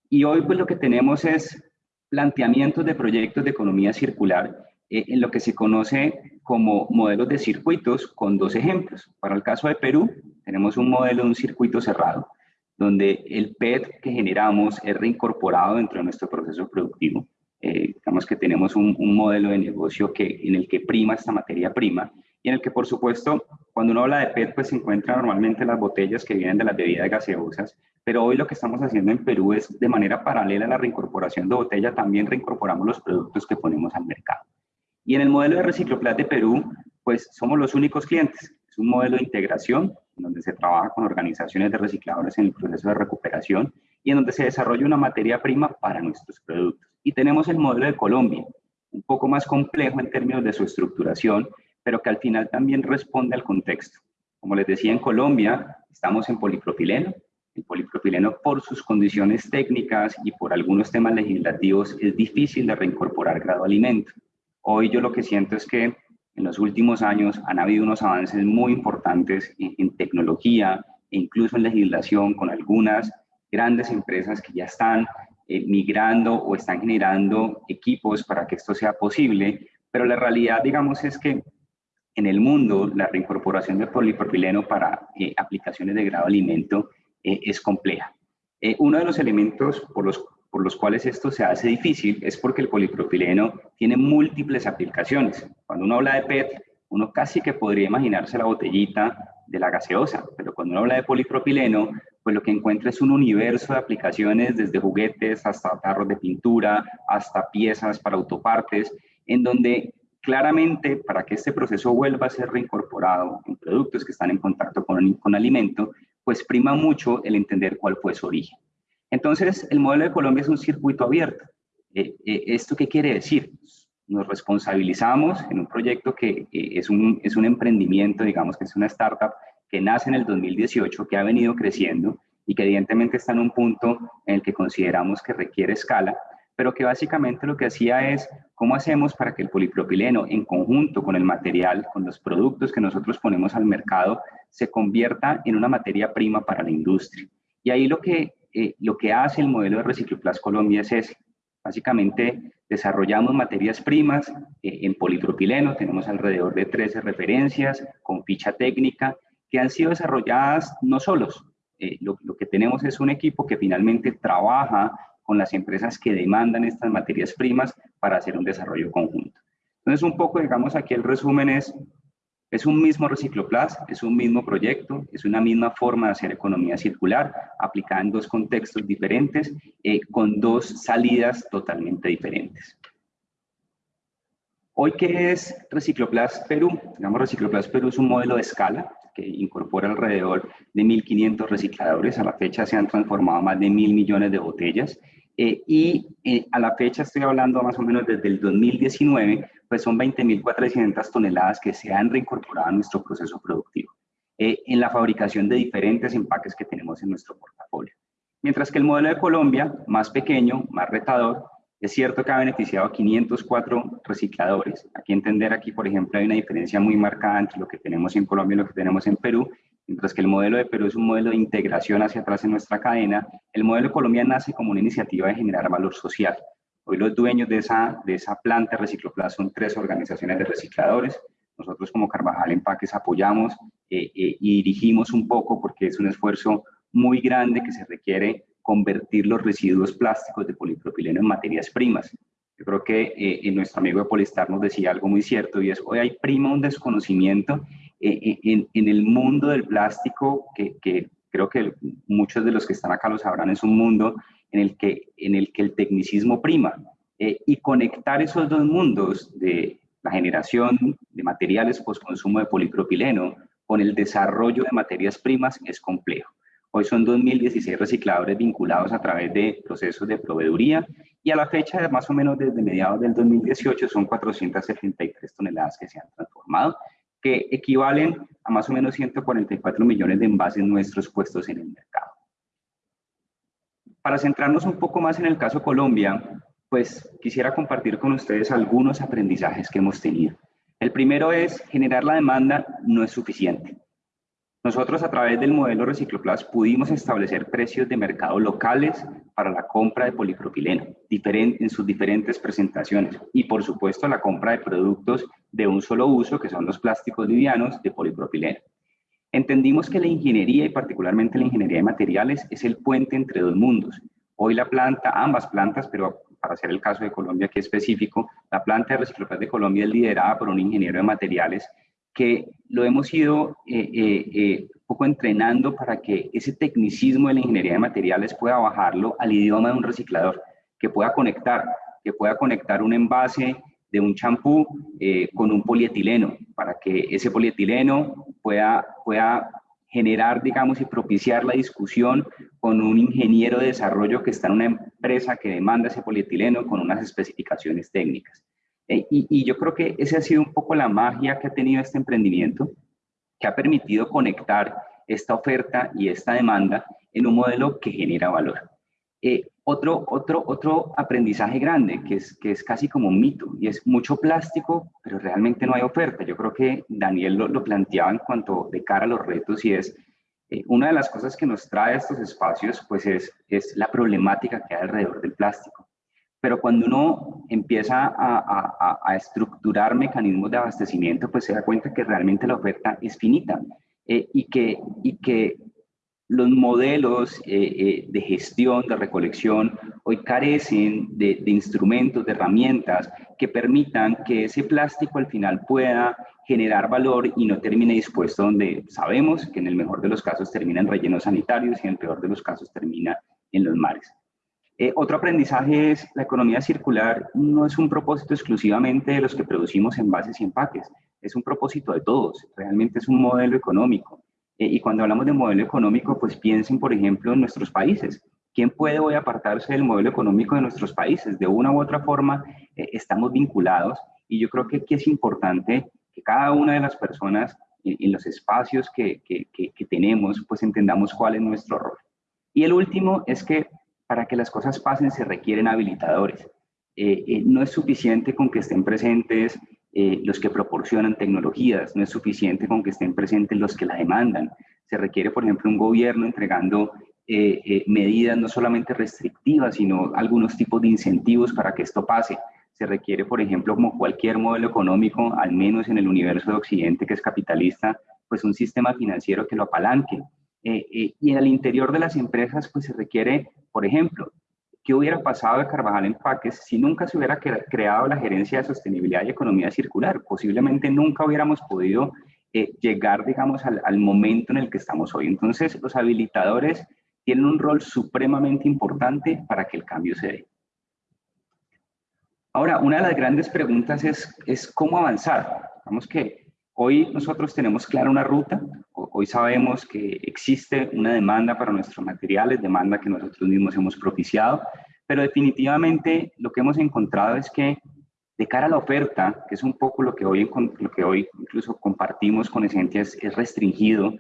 Y hoy pues lo que tenemos es planteamientos de proyectos de economía circular eh, en lo que se conoce como modelos de circuitos con dos ejemplos. Para el caso de Perú, tenemos un modelo de un circuito cerrado, donde el PET que generamos es reincorporado dentro de nuestro proceso productivo. Eh, digamos que tenemos un, modelo de negocio que, en el que prima esta materia prima y en el que, por supuesto, cuando uno habla de PET, pues se encuentran normalmente las botellas que vienen de las bebidas gaseosas, pero hoy lo que estamos haciendo en Perú es, de manera paralela a la reincorporación de botella, también reincorporamos los productos que ponemos al mercado. Y en el modelo de Recicloplat de Perú, pues somos los únicos clientes. Es un modelo de integración donde se trabaja con organizaciones de recicladores en el proceso de recuperación y en donde se desarrolla una materia prima para nuestros productos. Y tenemos el modelo de Colombia, un poco más complejo en términos de su estructuración, pero que al final también responde al contexto. Como les decía, en Colombia estamos en polipropileno. El polipropileno, por sus condiciones técnicas y por algunos temas legislativos, es difícil de reincorporar grado alimento. Hoy yo lo que siento es que en los últimos años han habido unos avances muy importantes en, tecnología e incluso en legislación con algunas grandes empresas que ya están eh, migrando o están generando equipos para que esto sea posible, pero la realidad, digamos, es que en el mundo la reincorporación de polipropileno para eh, aplicaciones de grado alimento eh, es compleja. Eh, uno de los elementos por los, por los cuales esto se hace difícil es porque el polipropileno tiene múltiples aplicaciones. Cuando uno habla de PET, uno casi que podría imaginarse la botellita de la gaseosa, pero cuando uno habla de polipropileno, pues lo que encuentra es un universo de aplicaciones desde juguetes hasta tarros de pintura, hasta piezas para autopartes, en donde claramente para que este proceso vuelva a ser reincorporado en productos que están en contacto con, con alimento, pues prima mucho el entender cuál fue su origen. Entonces, el modelo de Colombia es un circuito abierto. Eh, eh, ¿Esto qué quiere decir? Nos responsabilizamos en un proyecto que es, un, es un emprendimiento, digamos que es una startup que nace en el 2018, que ha venido creciendo y que evidentemente está en un punto en el que consideramos que requiere escala, pero que básicamente lo que hacía es cómo hacemos para que el polipropileno en conjunto con el material, con los productos que nosotros ponemos al mercado, se convierta en una materia prima para la industria. Y ahí lo que, eh, lo que hace el modelo de Recicloplas Colombia es ese. Básicamente desarrollamos materias primas eh, en polipropileno, tenemos alrededor de 13 referencias con ficha técnica que han sido desarrolladas no solos. Eh, lo, lo que tenemos es un equipo que finalmente trabaja con las empresas que demandan estas materias primas para hacer un desarrollo conjunto. Entonces, un poco, digamos, aquí el resumen es, es un mismo Recicloplas, es un mismo proyecto, es una misma forma de hacer economía circular, aplicada en dos contextos diferentes, eh, con dos salidas totalmente diferentes. Hoy, ¿qué es Recicloplas Perú? Digamos, Recicloplas Perú es un modelo de escala que incorpora alrededor de 1.500 recicladores. A la fecha se han transformado más de mil millones de botellas eh, y eh, a la fecha estoy hablando más o menos desde el 2019, pues son 20.400 toneladas que se han reincorporado a nuestro proceso productivo eh, en la fabricación de diferentes empaques que tenemos en nuestro portafolio. Mientras que el modelo de Colombia, más pequeño, más retador, es cierto que ha beneficiado a 504 recicladores. Aquí entender, aquí por ejemplo, hay una diferencia muy marcada entre lo que tenemos en Colombia y lo que tenemos en Perú, Mientras que el modelo de Perú es un modelo de integración hacia atrás en nuestra cadena, el modelo de Colombia nace como una iniciativa de generar valor social. Hoy los dueños de esa, de esa planta Recicloplas son tres organizaciones de recicladores. Nosotros como Carvajal Empaques apoyamos eh, eh, y dirigimos un poco porque es un esfuerzo muy grande que se requiere convertir los residuos plásticos de polipropileno en materias primas. Yo creo que eh, nuestro amigo de Polistar nos decía algo muy cierto y es, hoy hay prima un desconocimiento en, en, el mundo del plástico que, que, creo que muchos de los que están acá lo sabrán, es un mundo en el que, en el, que el tecnicismo prima. Eh, y conectar esos dos mundos de la generación de materiales post-consumo de polipropileno con el desarrollo de materias primas es complejo. Hoy son 2.016 recicladores vinculados a través de procesos de proveeduría y a la fecha, más o menos desde mediados del 2018, son 473 toneladas que se han transformado, que equivalen a más o menos 144 millones de envases nuestros puestos en el mercado. Para centrarnos un poco más en el caso Colombia, pues quisiera compartir con ustedes algunos aprendizajes que hemos tenido. El primero es generar la demanda no es suficiente. Nosotros a través del modelo Recicloplas pudimos establecer precios de mercado locales para la compra de polipropileno en sus diferentes presentaciones y por supuesto la compra de productos de un solo uso que son los plásticos livianos de polipropileno. Entendimos que la ingeniería y particularmente la ingeniería de materiales es el puente entre dos mundos. Hoy la planta, ambas plantas, pero para hacer el caso de Colombia que es específico, la planta de Recicloplas de Colombia es liderada por un ingeniero de materiales que lo hemos ido eh, eh, eh, poco entrenando para que ese tecnicismo de la ingeniería de materiales pueda bajarlo al idioma de un reciclador, que pueda conectar, que pueda conectar un envase de un champú con un polietileno, para que ese polietileno pueda, pueda generar, digamos, y propiciar la discusión con un ingeniero de desarrollo que está en una empresa que demanda ese polietileno con unas especificaciones técnicas. Eh, y, yo creo que esa ha sido un poco la magia que ha tenido este emprendimiento, que ha permitido conectar esta oferta y esta demanda en un modelo que genera valor. Eh, otro, otro, otro aprendizaje grande, que es, que es casi como un mito, y es mucho plástico, pero realmente no hay oferta. Yo creo que Daniel lo, lo planteaba en cuanto de cara a los retos, y es eh, una de las cosas que nos trae a estos espacios, pues es, es la problemática que hay alrededor del plástico. Pero cuando uno empieza a, estructurar mecanismos de abastecimiento, pues se da cuenta que realmente la oferta es finita eh, y, que, los modelos eh, eh, de gestión, de recolección, hoy carecen de, instrumentos, de herramientas que permitan que ese plástico al final pueda generar valor y no termine dispuesto donde sabemos que en el mejor de los casos termina en rellenos sanitarios y en el peor de los casos termina en los mares. Eh, otro aprendizaje es la economía circular no es un propósito exclusivamente de los que producimos envases y empaques, es un propósito de todos, realmente es un modelo económico. Eh, y cuando hablamos de modelo económico, pues piensen, por ejemplo, en nuestros países. ¿Quién puede hoy apartarse del modelo económico de nuestros países? De una u otra forma eh, estamos vinculados y yo creo que aquí es importante que cada una de las personas en, los espacios que, que, que tenemos, pues entendamos cuál es nuestro rol. Y el último es que para que las cosas pasen se requieren habilitadores. Eh, eh, no es suficiente con que estén presentes eh, los que proporcionan tecnologías, no es suficiente con que estén presentes los que la demandan. Se requiere, por ejemplo, un gobierno entregando medidas no solamente restrictivas, sino algunos tipos de incentivos para que esto pase. Se requiere, por ejemplo, como cualquier modelo económico, al menos en el universo de Occidente que es capitalista, pues un sistema financiero que lo apalanque. Y en el interior de las empresas, pues se requiere por ejemplo, ¿qué hubiera pasado de Carvajal Empaques si nunca se hubiera creado la gerencia de sostenibilidad y economía circular? Posiblemente nunca hubiéramos podido eh, llegar, digamos, al, momento en el que estamos hoy. Entonces, los habilitadores tienen un rol supremamente importante para que el cambio se dé. Ahora, una de las grandes preguntas es, es cómo avanzar. Vamos que Hoy nosotros tenemos clara una ruta, hoy sabemos que existe una demanda para nuestros materiales, demanda que nosotros mismos hemos propiciado, pero definitivamente lo que hemos encontrado es que de cara a la oferta, que es un poco lo que hoy, incluso compartimos con Esencia, es, es restringido,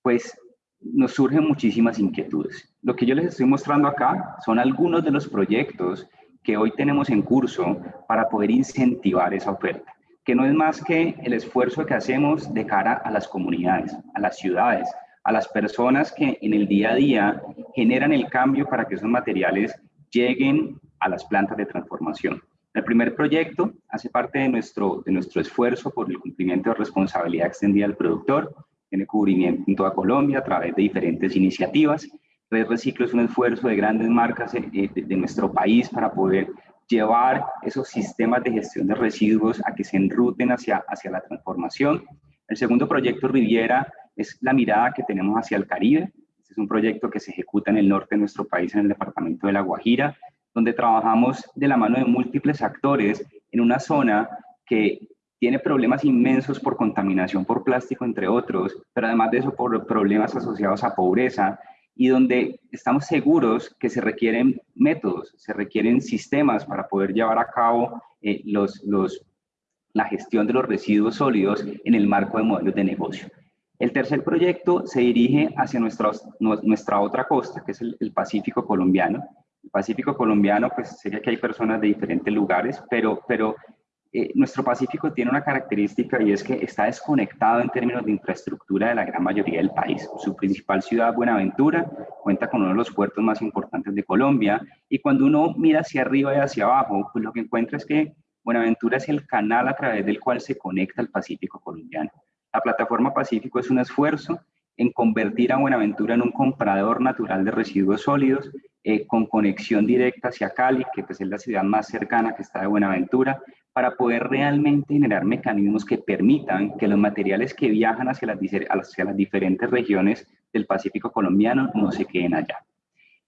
pues nos surgen muchísimas inquietudes. Lo que yo les estoy mostrando acá son algunos de los proyectos que hoy tenemos en curso para poder incentivar esa oferta que no es más que el esfuerzo que hacemos de cara a las comunidades, a las ciudades, a las personas que en el día a día generan el cambio para que esos materiales lleguen a las plantas de transformación. El primer proyecto hace parte de nuestro, de nuestro esfuerzo por el cumplimiento de responsabilidad extendida al productor, tiene cubrimiento en toda Colombia a través de diferentes iniciativas Red Reciclo es un esfuerzo de grandes marcas de, de nuestro país para poder llevar esos sistemas de gestión de residuos a que se enruten hacia, hacia la transformación. El segundo proyecto Riviera es la mirada que tenemos hacia el Caribe. Este es un proyecto que se ejecuta en el norte de nuestro país, en el departamento de La Guajira, donde trabajamos de la mano de múltiples actores en una zona que tiene problemas inmensos por contaminación por plástico, entre otros, pero además de eso por problemas asociados a pobreza y donde estamos seguros que se requieren métodos, se requieren sistemas para poder llevar a cabo eh, los, los, la gestión de los residuos sólidos en el marco de modelos de negocio. El tercer proyecto se dirige hacia nuestra, nuestra otra costa, que es el, el Pacífico colombiano. El Pacífico colombiano, pues sería que hay personas de diferentes lugares, pero, pero eh, nuestro Pacífico tiene una característica y es que está desconectado en términos de infraestructura de la gran mayoría del país. Su principal ciudad, Buenaventura, cuenta con uno de los puertos más importantes de Colombia y cuando uno mira hacia arriba y hacia abajo, pues lo que encuentra es que Buenaventura es el canal a través del cual se conecta al Pacífico colombiano. La plataforma Pacífico es un esfuerzo en convertir a Buenaventura en un comprador natural de residuos sólidos eh, con conexión directa hacia Cali, que pues, es la ciudad más cercana que está de Buenaventura, para poder realmente generar mecanismos que permitan que los materiales que viajan hacia las, diferentes regiones del Pacífico colombiano no se queden allá.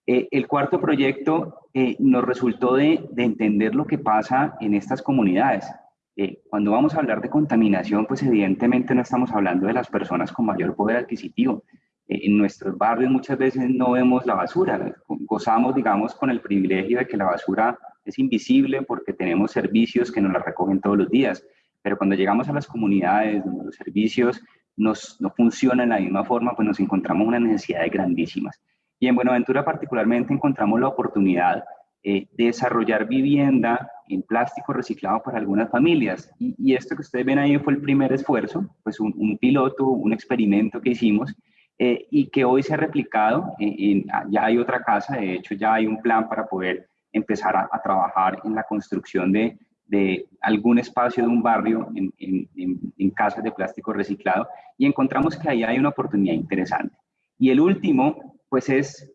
Eh, el cuarto proyecto eh, nos resultó de, de, entender lo que pasa en estas comunidades. Eh, cuando vamos a hablar de contaminación, pues evidentemente no estamos hablando de las personas con mayor poder adquisitivo. En nuestros barrios muchas veces no vemos la basura, gozamos, digamos, con el privilegio de que la basura es invisible porque tenemos servicios que nos la recogen todos los días, pero cuando llegamos a las comunidades donde los servicios nos, no funcionan de la misma forma, pues nos encontramos unas necesidades grandísimas. Y en Buenaventura particularmente encontramos la oportunidad eh, de desarrollar vivienda en plástico reciclado para algunas familias. Y, esto que ustedes ven ahí fue el primer esfuerzo, pues un, piloto, un experimento que hicimos eh, y que hoy se ha replicado. En, ya hay otra casa, de hecho ya hay un plan para poder empezar a, trabajar en la construcción de, de, algún espacio de un barrio en, en, casas de plástico reciclado y encontramos que ahí hay una oportunidad interesante. Y el último, pues es,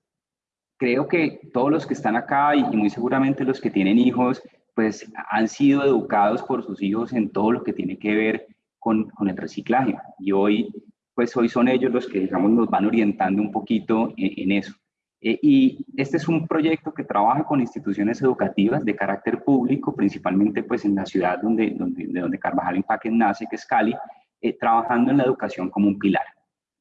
creo que todos los que están acá y muy seguramente los que tienen hijos, pues han sido educados por sus hijos en todo lo que tiene que ver con, con el reciclaje. Y hoy, pues hoy son ellos los que, digamos, nos van orientando un poquito en, en eso. Eh, y este es un proyecto que trabaja con instituciones educativas de carácter público, principalmente pues en la ciudad donde, donde, de donde Carvajal Empaque nace, que es Cali, eh, trabajando en la educación como un pilar.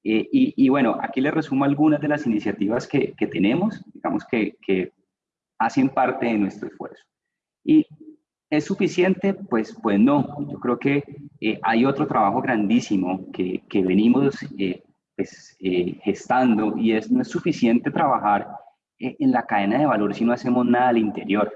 Eh, y, y, bueno, aquí les resumo algunas de las iniciativas que, que tenemos, digamos que, que, hacen parte de nuestro esfuerzo. ¿Y es suficiente? Pues, pues no, yo creo que hay otro trabajo grandísimo que, que venimos pues, eh, gestando y es, no es suficiente trabajar eh, en la cadena de valor si no hacemos nada al interior.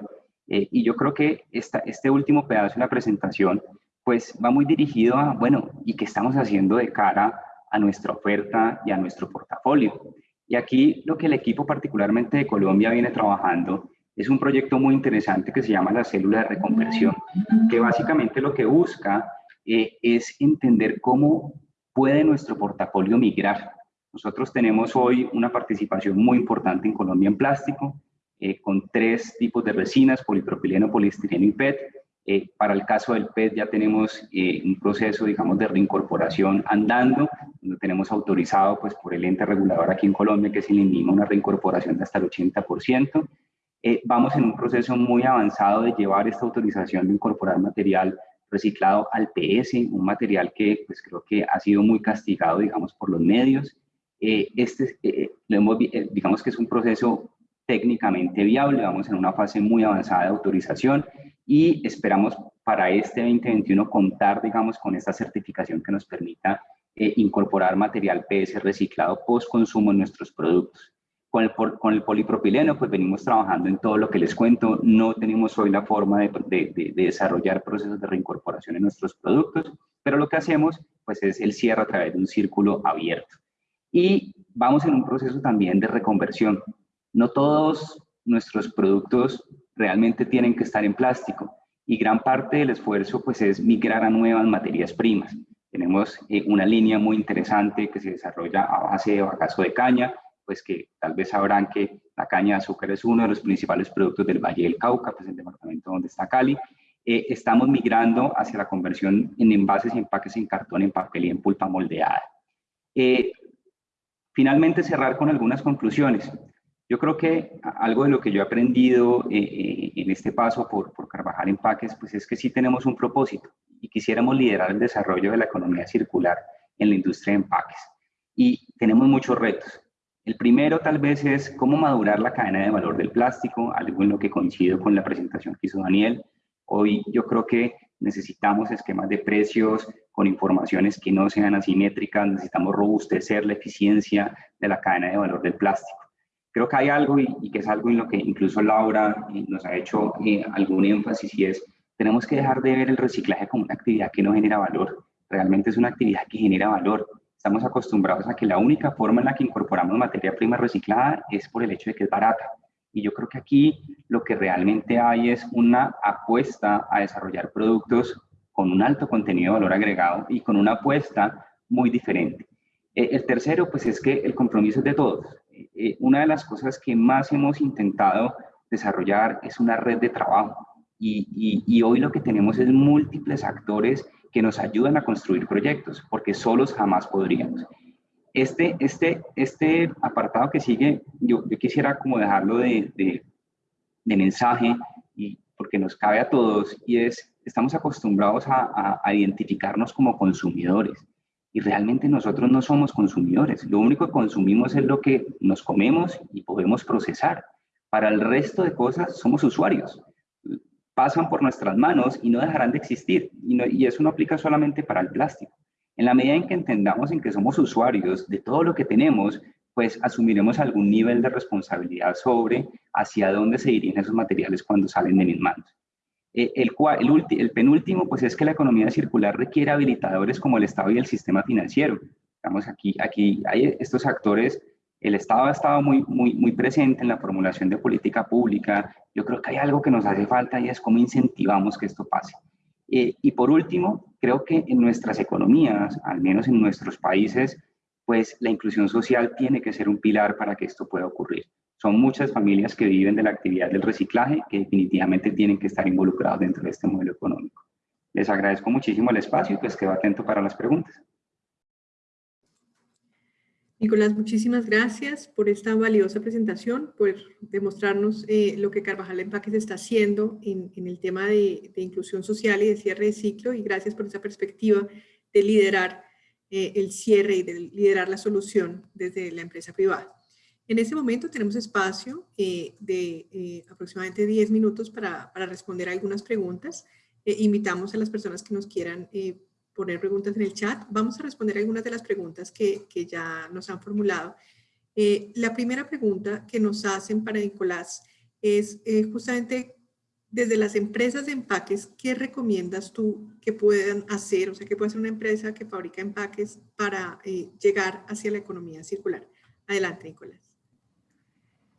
Eh, y yo creo que esta, este último pedazo de la presentación pues va muy dirigido a, bueno, ¿y qué estamos haciendo de cara a nuestra oferta y a nuestro portafolio? Y aquí lo que el equipo particularmente de Colombia viene trabajando es un proyecto muy interesante que se llama la célula de reconversión, que básicamente lo que busca es entender cómo puede nuestro portafolio migrar. Nosotros tenemos hoy una participación muy importante en Colombia en plástico, eh, con tres tipos de resinas, polipropileno, poliestireno y PET. Eh, para el caso del PET ya tenemos eh, un proceso, digamos, de reincorporación andando, donde tenemos autorizado pues, por el ente regulador aquí en Colombia, que es el INVIMA, una reincorporación de hasta el 80%. Vamos en un proceso muy avanzado de llevar esta autorización de incorporar material reciclado al PS, un material que pues creo que ha sido muy castigado, digamos, por los medios. Eh, este, eh, eh, digamos que es un proceso técnicamente viable, vamos en una fase muy avanzada de autorización y esperamos para este 2021 contar, digamos, con esta certificación que nos permita incorporar material PS reciclado post consumo en nuestros productos. Con el, polipropileno, pues venimos trabajando en todo lo que les cuento. No tenemos hoy la forma de, desarrollar procesos de reincorporación en nuestros productos, pero lo que hacemos, pues es el cierre a través de un círculo abierto. Y vamos en un proceso también de reconversión. No todos nuestros productos realmente tienen que estar en plástico y gran parte del esfuerzo pues es migrar a nuevas materias primas. Tenemos eh, una línea muy interesante que se desarrolla a base de bagazo de caña, pues que tal vez sabrán que la caña de azúcar es uno de los principales productos del Valle del Cauca, pues el departamento donde está Cali. Eh, estamos migrando hacia la conversión en envases y empaques en cartón, en papel y en pulpa moldeada. Eh, finalmente, cerrar con algunas conclusiones. Yo creo que algo de lo que yo he aprendido eh, en este paso por, por Carvajal Empaques, pues es que sí tenemos un propósito y quisiéramos liderar el desarrollo de la economía circular en la industria de empaques. Y tenemos muchos retos. El primero tal vez es cómo madurar la cadena de valor del plástico, algo en lo que coincido con la presentación que hizo Daniel. Hoy yo creo que necesitamos esquemas de precios con informaciones que no sean asimétricas, necesitamos robustecer la eficiencia de la cadena de valor del plástico. Creo que hay algo y, que es algo en lo que incluso Laura eh, nos ha hecho eh, algún énfasis y es, tenemos que dejar de ver el reciclaje como una actividad que no genera valor, realmente es una actividad que genera valor Estamos acostumbrados a que la única forma en la que incorporamos materia prima reciclada es por el hecho de que es barata. Y yo creo que aquí lo que realmente hay es una apuesta a desarrollar productos con un alto contenido de valor agregado y con una apuesta muy diferente. Eh, el tercero, pues es que el compromiso es de todos. Eh, una de las cosas que más hemos intentado desarrollar es una red de trabajo. Y, hoy lo que tenemos es múltiples actores que nos ayudan a construir proyectos, porque solos jamás podríamos. Este, este, este apartado que sigue, yo, yo quisiera como dejarlo de, de, mensaje, y porque nos cabe a todos, y es, estamos acostumbrados a, a, identificarnos como consumidores, y realmente nosotros no somos consumidores, lo único que consumimos es lo que nos comemos y podemos procesar. Para el resto de cosas somos usuarios pasan por nuestras manos y no dejarán de existir. Y, eso no aplica solamente para el plástico. En la medida en que entendamos en que somos usuarios de todo lo que tenemos, pues asumiremos algún nivel de responsabilidad sobre hacia dónde se dirigen esos materiales cuando salen de mis manos. Eh, el, el, el, penúltimo, pues es que la economía circular requiere habilitadores como el Estado y el sistema financiero. Estamos aquí, aquí hay estos actores el Estado ha estado muy, muy, muy presente en la formulación de política pública. Yo creo que hay algo que nos hace falta y es cómo incentivamos que esto pase. Eh, y por último, creo que en nuestras economías, al menos en nuestros países, pues la inclusión social tiene que ser un pilar para que esto pueda ocurrir. Son muchas familias que viven de la actividad del reciclaje que definitivamente tienen que estar involucrados dentro de este modelo económico. Les agradezco muchísimo el espacio y pues quedo atento para las preguntas. Nicolás, muchísimas gracias por esta valiosa presentación, por demostrarnos eh, lo que Carvajal Empaques está haciendo en, el tema de, inclusión social y de cierre de ciclo y gracias por esa perspectiva de liderar eh, el cierre y de liderar la solución desde la empresa privada. En este momento tenemos espacio eh, de aproximadamente 10 minutos para, para, responder algunas preguntas. invitamos a las personas que nos quieran poner preguntas en el chat. Vamos a responder algunas de las preguntas que, que ya nos han formulado. Eh, la primera pregunta que nos hacen para Nicolás es eh, justamente desde las empresas de empaques, ¿qué recomiendas tú que puedan hacer? O sea, ¿qué puede hacer una empresa que fabrica empaques para eh, llegar hacia la economía circular? Adelante, Nicolás.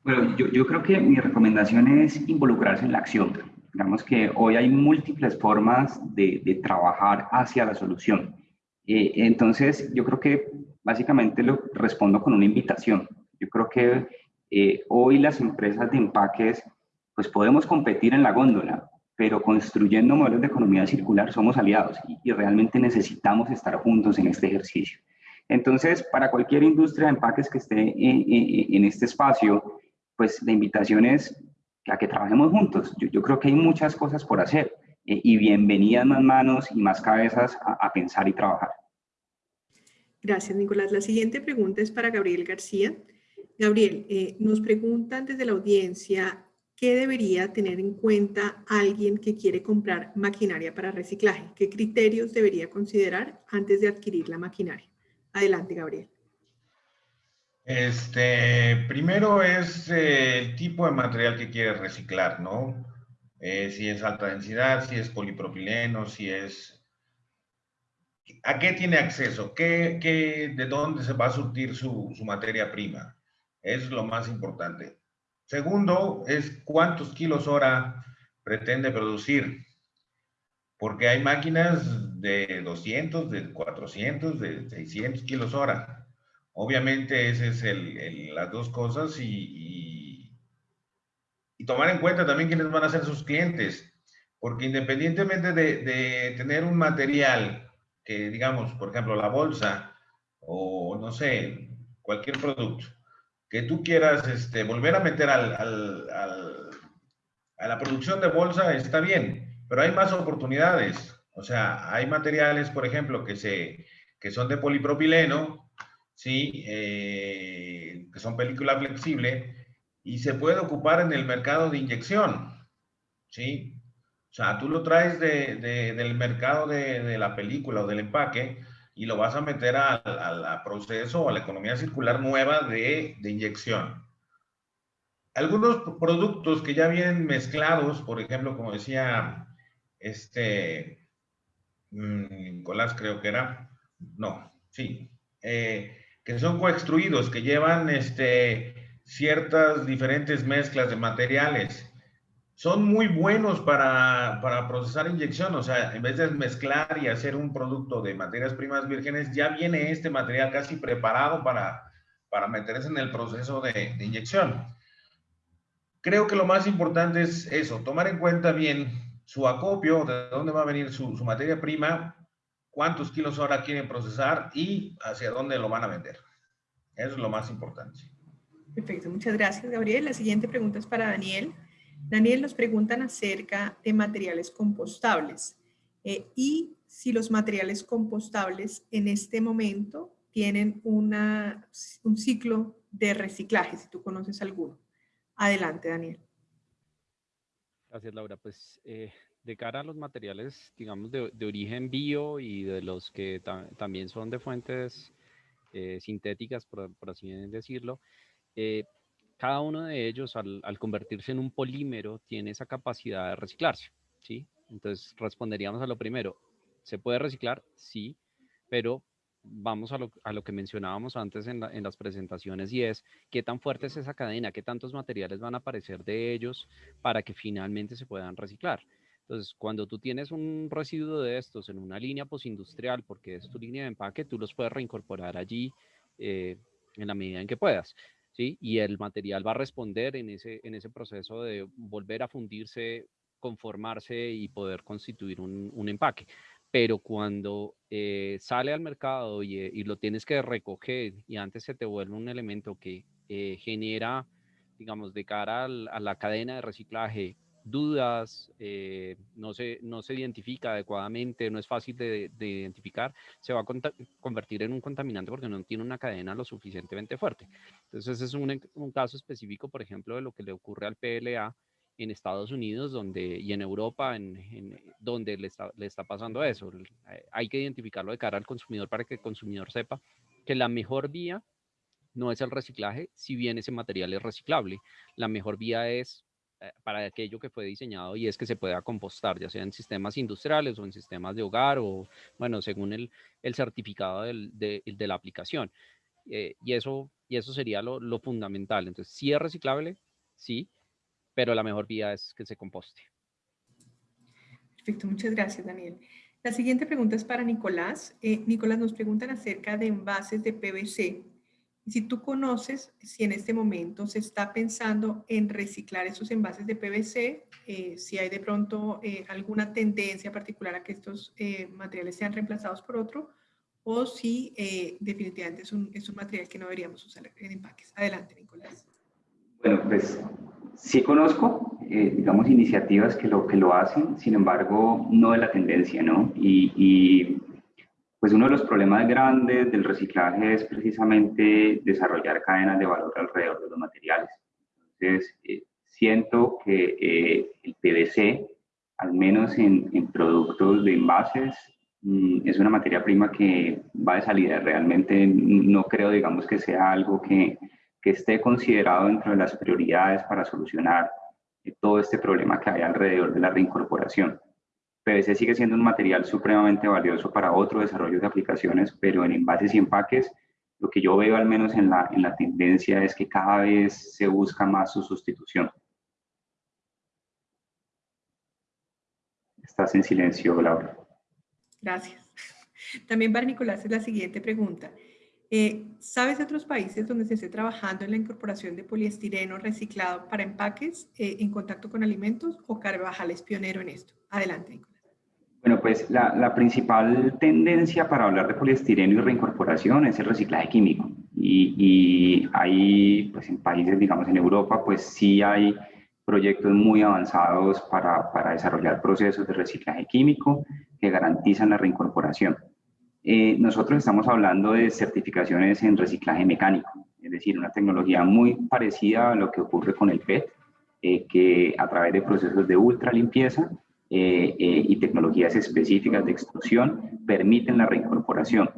Bueno, yo, yo creo que mi recomendación es involucrarse en la acción Digamos que hoy hay múltiples formas de, de trabajar hacia la solución. Eh, entonces, yo creo que básicamente lo respondo con una invitación. Yo creo que eh, hoy las empresas de empaques, pues podemos competir en la góndola, pero construyendo modelos de economía circular somos aliados y, y realmente necesitamos estar juntos en este ejercicio. Entonces, para cualquier industria de empaques que esté en, en, en este espacio, pues la invitación es a que trabajemos juntos. Yo, creo que hay muchas cosas por hacer eh, y bienvenidas más manos y más cabezas a, pensar y trabajar. Gracias, Nicolás. La siguiente pregunta es para Gabriel García. Gabriel, eh, nos preguntan desde la audiencia qué debería tener en cuenta alguien que quiere comprar maquinaria para reciclaje. ¿Qué criterios debería considerar antes de adquirir la maquinaria? Adelante, Gabriel. Este, primero es eh, el tipo de material que quieres reciclar, ¿no? Eh, si es alta densidad, si es polipropileno, si es... ¿A qué tiene acceso? ¿Qué, qué, de dónde se va a surtir su, su materia prima? Es lo más importante. Segundo, es cuántos kilos hora pretende producir. Porque hay máquinas de 200, de 400, de 600 kilos hora Obviamente, esas es las dos cosas y, tomar en cuenta también quiénes van a ser sus clientes, porque independientemente de, tener un material que, digamos, por ejemplo, la bolsa o no sé, cualquier producto, que tú quieras este, volver a meter al, al, a la producción de bolsa, está bien, pero hay más oportunidades. O sea, hay materiales, por ejemplo, que, se, que son de polipropileno, ¿sí? Eh, que son película flexible, y se puede ocupar en el mercado de inyección, ¿sí? O sea, tú lo traes de, de, del mercado de, de, la película o del empaque y lo vas a meter al, proceso o a la economía circular nueva de, de inyección. Algunos productos que ya vienen mezclados, por ejemplo, como decía este mm, Nicolás, creo que era, no, sí, eh, que son coextruidos, que llevan este, ciertas diferentes mezclas de materiales son muy buenos para, para, procesar inyección, o sea, en vez de mezclar y hacer un producto de materias primas vírgenes, ya viene este material casi preparado para, para meterse en el proceso de, de inyección. Creo que lo más importante es eso, tomar en cuenta bien su acopio, de dónde va a venir su, su materia prima, cuántos kilos hora quieren procesar y hacia dónde lo van a vender. Eso es lo más importante. Perfecto, muchas gracias, Gabriel. La siguiente pregunta es para Daniel. Daniel, nos preguntan acerca de materiales compostables eh, y si los materiales compostables en este momento tienen una, un ciclo de reciclaje, si tú conoces alguno. Adelante, Daniel. Gracias, Laura. Pues eh, de cara a los materiales, digamos, de, origen bio y de los que también son de fuentes eh, sintéticas, por, por, así decirlo, cada uno de ellos al, convertirse en un polímero tiene esa capacidad de reciclarse, ¿sí? Entonces responderíamos a lo primero, ¿se puede reciclar? Sí, pero vamos a lo, a lo que mencionábamos antes en, en, las presentaciones y es qué tan fuerte es esa cadena, qué tantos materiales van a aparecer de ellos para que finalmente se puedan reciclar. Entonces, cuando tú tienes un residuo de estos en una línea postindustrial, porque es tu línea de empaque, tú los puedes reincorporar allí eh, en la medida en que puedas. Y el material va a responder en ese, en ese proceso de volver a fundirse, conformarse y poder constituir un, empaque. Pero cuando eh, sale al mercado y, y, lo tienes que recoger y antes se te vuelve un elemento que eh, genera, digamos, de cara a la cadena de reciclaje, dudas, eh, no, se, no se identifica adecuadamente, no es fácil de, identificar, se va a convertir en un contaminante porque no tiene una cadena lo suficientemente fuerte. Entonces, es un, caso específico, por ejemplo, de lo que le ocurre al PLA en Estados Unidos donde, y en Europa, en, donde le está, le está pasando eso. Eh, hay que identificarlo de cara al consumidor para que el consumidor sepa que la mejor vía no es el reciclaje, si bien ese material es reciclable. La mejor vía es para aquello que fue diseñado y es que se pueda compostar, ya sea en sistemas industriales o en sistemas de hogar o, bueno, según el, el certificado del, de, la aplicación. Eh, y, eso, y eso sería lo, lo, fundamental. Entonces, si es reciclable, sí, pero la mejor vía es que se composte. Perfecto, muchas gracias, Daniel. La siguiente pregunta es para Nicolás. Eh, Nicolás, nos preguntan acerca de envases de PVC si tú conoces si en este momento se está pensando en reciclar esos envases de PVC, eh, si hay de pronto eh, alguna tendencia particular a que estos eh, materiales sean reemplazados por otro, o si definitivamente es un, material que no deberíamos usar en empaques. Adelante, Nicolás. Bueno, pues sí conozco, digamos, iniciativas que lo, que lo hacen, sin embargo, no de la tendencia, ¿no? Y pues uno de los problemas grandes del reciclaje es precisamente desarrollar cadenas de valor alrededor de los materiales. Entonces, eh, siento que eh, el PVC, al menos en, en productos de envases, mm, es una materia prima que va de salida. Realmente no creo, digamos, que sea algo que, que esté considerado dentro de las prioridades para solucionar eh, todo este problema que hay alrededor de la reincorporación. PVC sigue siendo un material supremamente valioso para otro desarrollo de aplicaciones, pero en envases y empaques, lo que yo veo al menos en la, en la tendencia es que cada vez se busca más su sustitución. Estás en silencio, Laura. Gracias. También para Nicolás es la siguiente pregunta. Eh, ¿Sabes de otros países donde se esté trabajando en la incorporación de poliestireno reciclado para empaques eh, en contacto con alimentos o Carvajal es pionero en esto? Adelante, Nicolás. Bueno, pues la, principal tendencia para hablar de poliestireno y reincorporación es el reciclaje químico. Y, y hay, pues en países, digamos en Europa, pues sí hay proyectos muy avanzados para, para desarrollar procesos de reciclaje químico que garantizan la reincorporación. Eh, nosotros estamos hablando de certificaciones en reciclaje mecánico, es decir, una tecnología muy parecida a lo que ocurre con el PET, eh, que a través de procesos de ultra limpieza eh, y tecnologías específicas de extrusión permiten la reincorporación.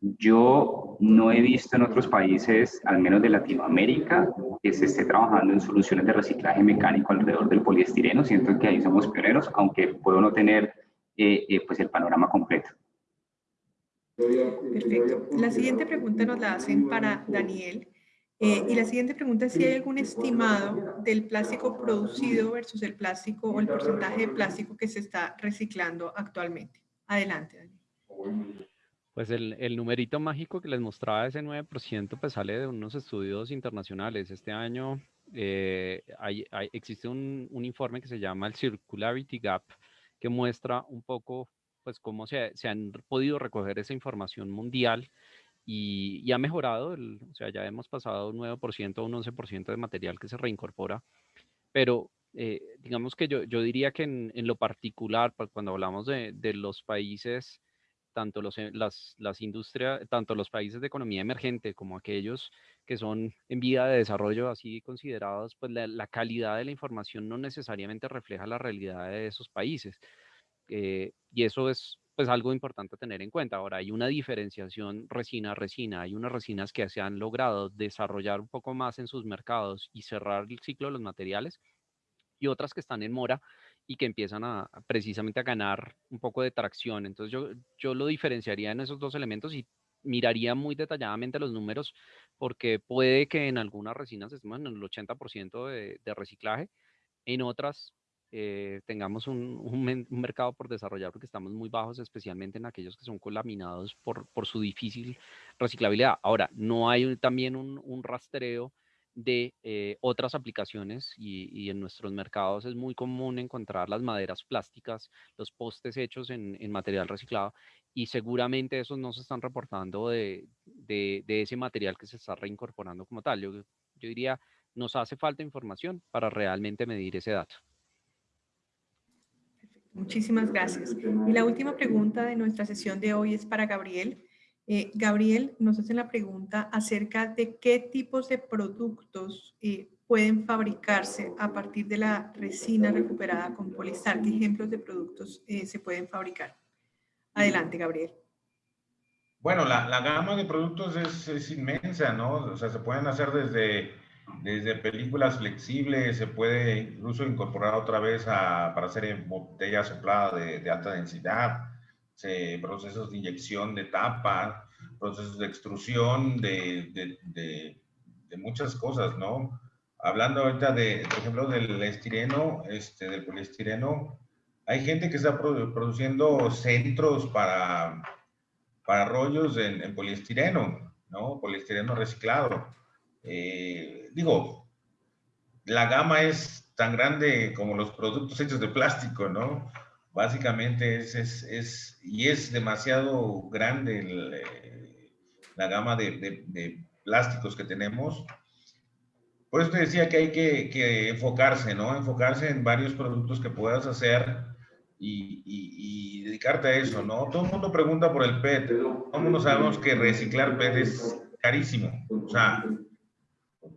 Yo no he visto en otros países, al menos de Latinoamérica, que se esté trabajando en soluciones de reciclaje mecánico alrededor del poliestireno. Siento que ahí somos pioneros, aunque puedo no tener pues el panorama completo. Perfecto. La siguiente pregunta nos la hacen para Daniel. Eh, y la siguiente pregunta es si hay algún estimado del plástico producido versus el plástico o el porcentaje de plástico que se está reciclando actualmente. Adelante, Daniel. Pues el, el numerito mágico que les mostraba, ese 9%, pues sale de unos estudios internacionales. Este año eh, hay, existe un, un informe que se llama el Circularity Gap, que muestra un poco pues cómo se, se han podido recoger esa información mundial y, y ha mejorado, el, o sea, ya hemos pasado un 9% a un 11% de material que se reincorpora, pero eh, digamos que yo, yo diría que en, en, lo particular, pues, cuando hablamos de, de los países, tanto los, eh, las, las industrias, tanto los países de economía emergente como aquellos que son en vía de desarrollo así considerados, pues la, calidad de la información no necesariamente refleja la realidad de esos países. Eh, y eso es pues algo importante a tener en cuenta. Ahora, hay una diferenciación resina-resina. Hay unas resinas que se han logrado desarrollar un poco más en sus mercados y cerrar el ciclo de los materiales y otras que están en mora y que empiezan a, precisamente a ganar un poco de tracción. Entonces yo, yo lo diferenciaría en esos dos elementos y miraría muy detalladamente los números porque puede que en algunas resinas estemos en el 80% de, de reciclaje, en otras eh, tengamos un, un, mercado por desarrollar porque estamos muy bajos, especialmente en aquellos que son colaminados por, por su difícil reciclabilidad. Ahora, no hay también un, un rastreo de eh, otras aplicaciones y, y, en nuestros mercados es muy común encontrar las maderas plásticas, los postes hechos en, en material reciclado y seguramente esos no se están reportando de, de, de, ese material que se está reincorporando como tal. Yo, yo diría, nos hace falta información para realmente medir ese dato. Muchísimas gracias. Y la última pregunta de nuestra sesión de hoy es para Gabriel. Eh, Gabriel nos hace la pregunta acerca de qué tipos de productos eh, pueden fabricarse a partir de la resina recuperada con polistar. ¿Qué ejemplos de productos eh, se pueden fabricar? Adelante, Gabriel. Bueno, la, la gama de productos es, es, inmensa, ¿no? O sea, se pueden hacer desde desde películas flexibles, se puede incluso incorporar otra vez a, para hacer botella soplada de, de alta densidad, se, procesos de inyección de tapa, procesos de extrusión de, de, de, muchas cosas, ¿no? Hablando ahorita de, por ejemplo, del estireno, este, del poliestireno, hay gente que está produciendo centros para, para rollos en, en poliestireno, ¿no? Poliestireno reciclado eh, digo, la gama es tan grande como los productos hechos de plástico, ¿no? Básicamente es, es, es y es demasiado grande el, eh, la gama de, de, de, plásticos que tenemos. Por eso te decía que hay que, que, enfocarse, ¿no? Enfocarse en varios productos que puedas hacer y, y, y, dedicarte a eso, ¿no? Todo el mundo pregunta por el PET. Todo el mundo sabemos que reciclar PET es carísimo. O sea,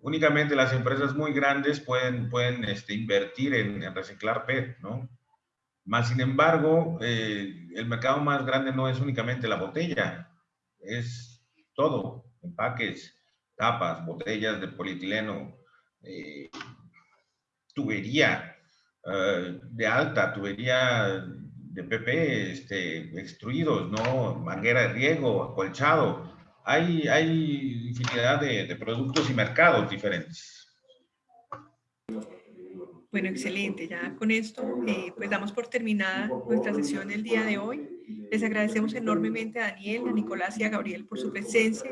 únicamente las empresas muy grandes pueden, pueden este, invertir en, reciclar PET, ¿no? Más sin embargo, eh, el mercado más grande no es únicamente la botella, es todo, empaques, tapas, botellas de polietileno, eh, tubería uh, de alta, tubería de PP, este, extruidos, ¿no? Manguera de riego, acolchado, hay, hay infinidad de, productos y mercados diferentes. Bueno, excelente. Ya con esto, eh, pues damos por terminada nuestra sesión el día de hoy. Les agradecemos enormemente a Daniel, a Nicolás y a Gabriel por su presencia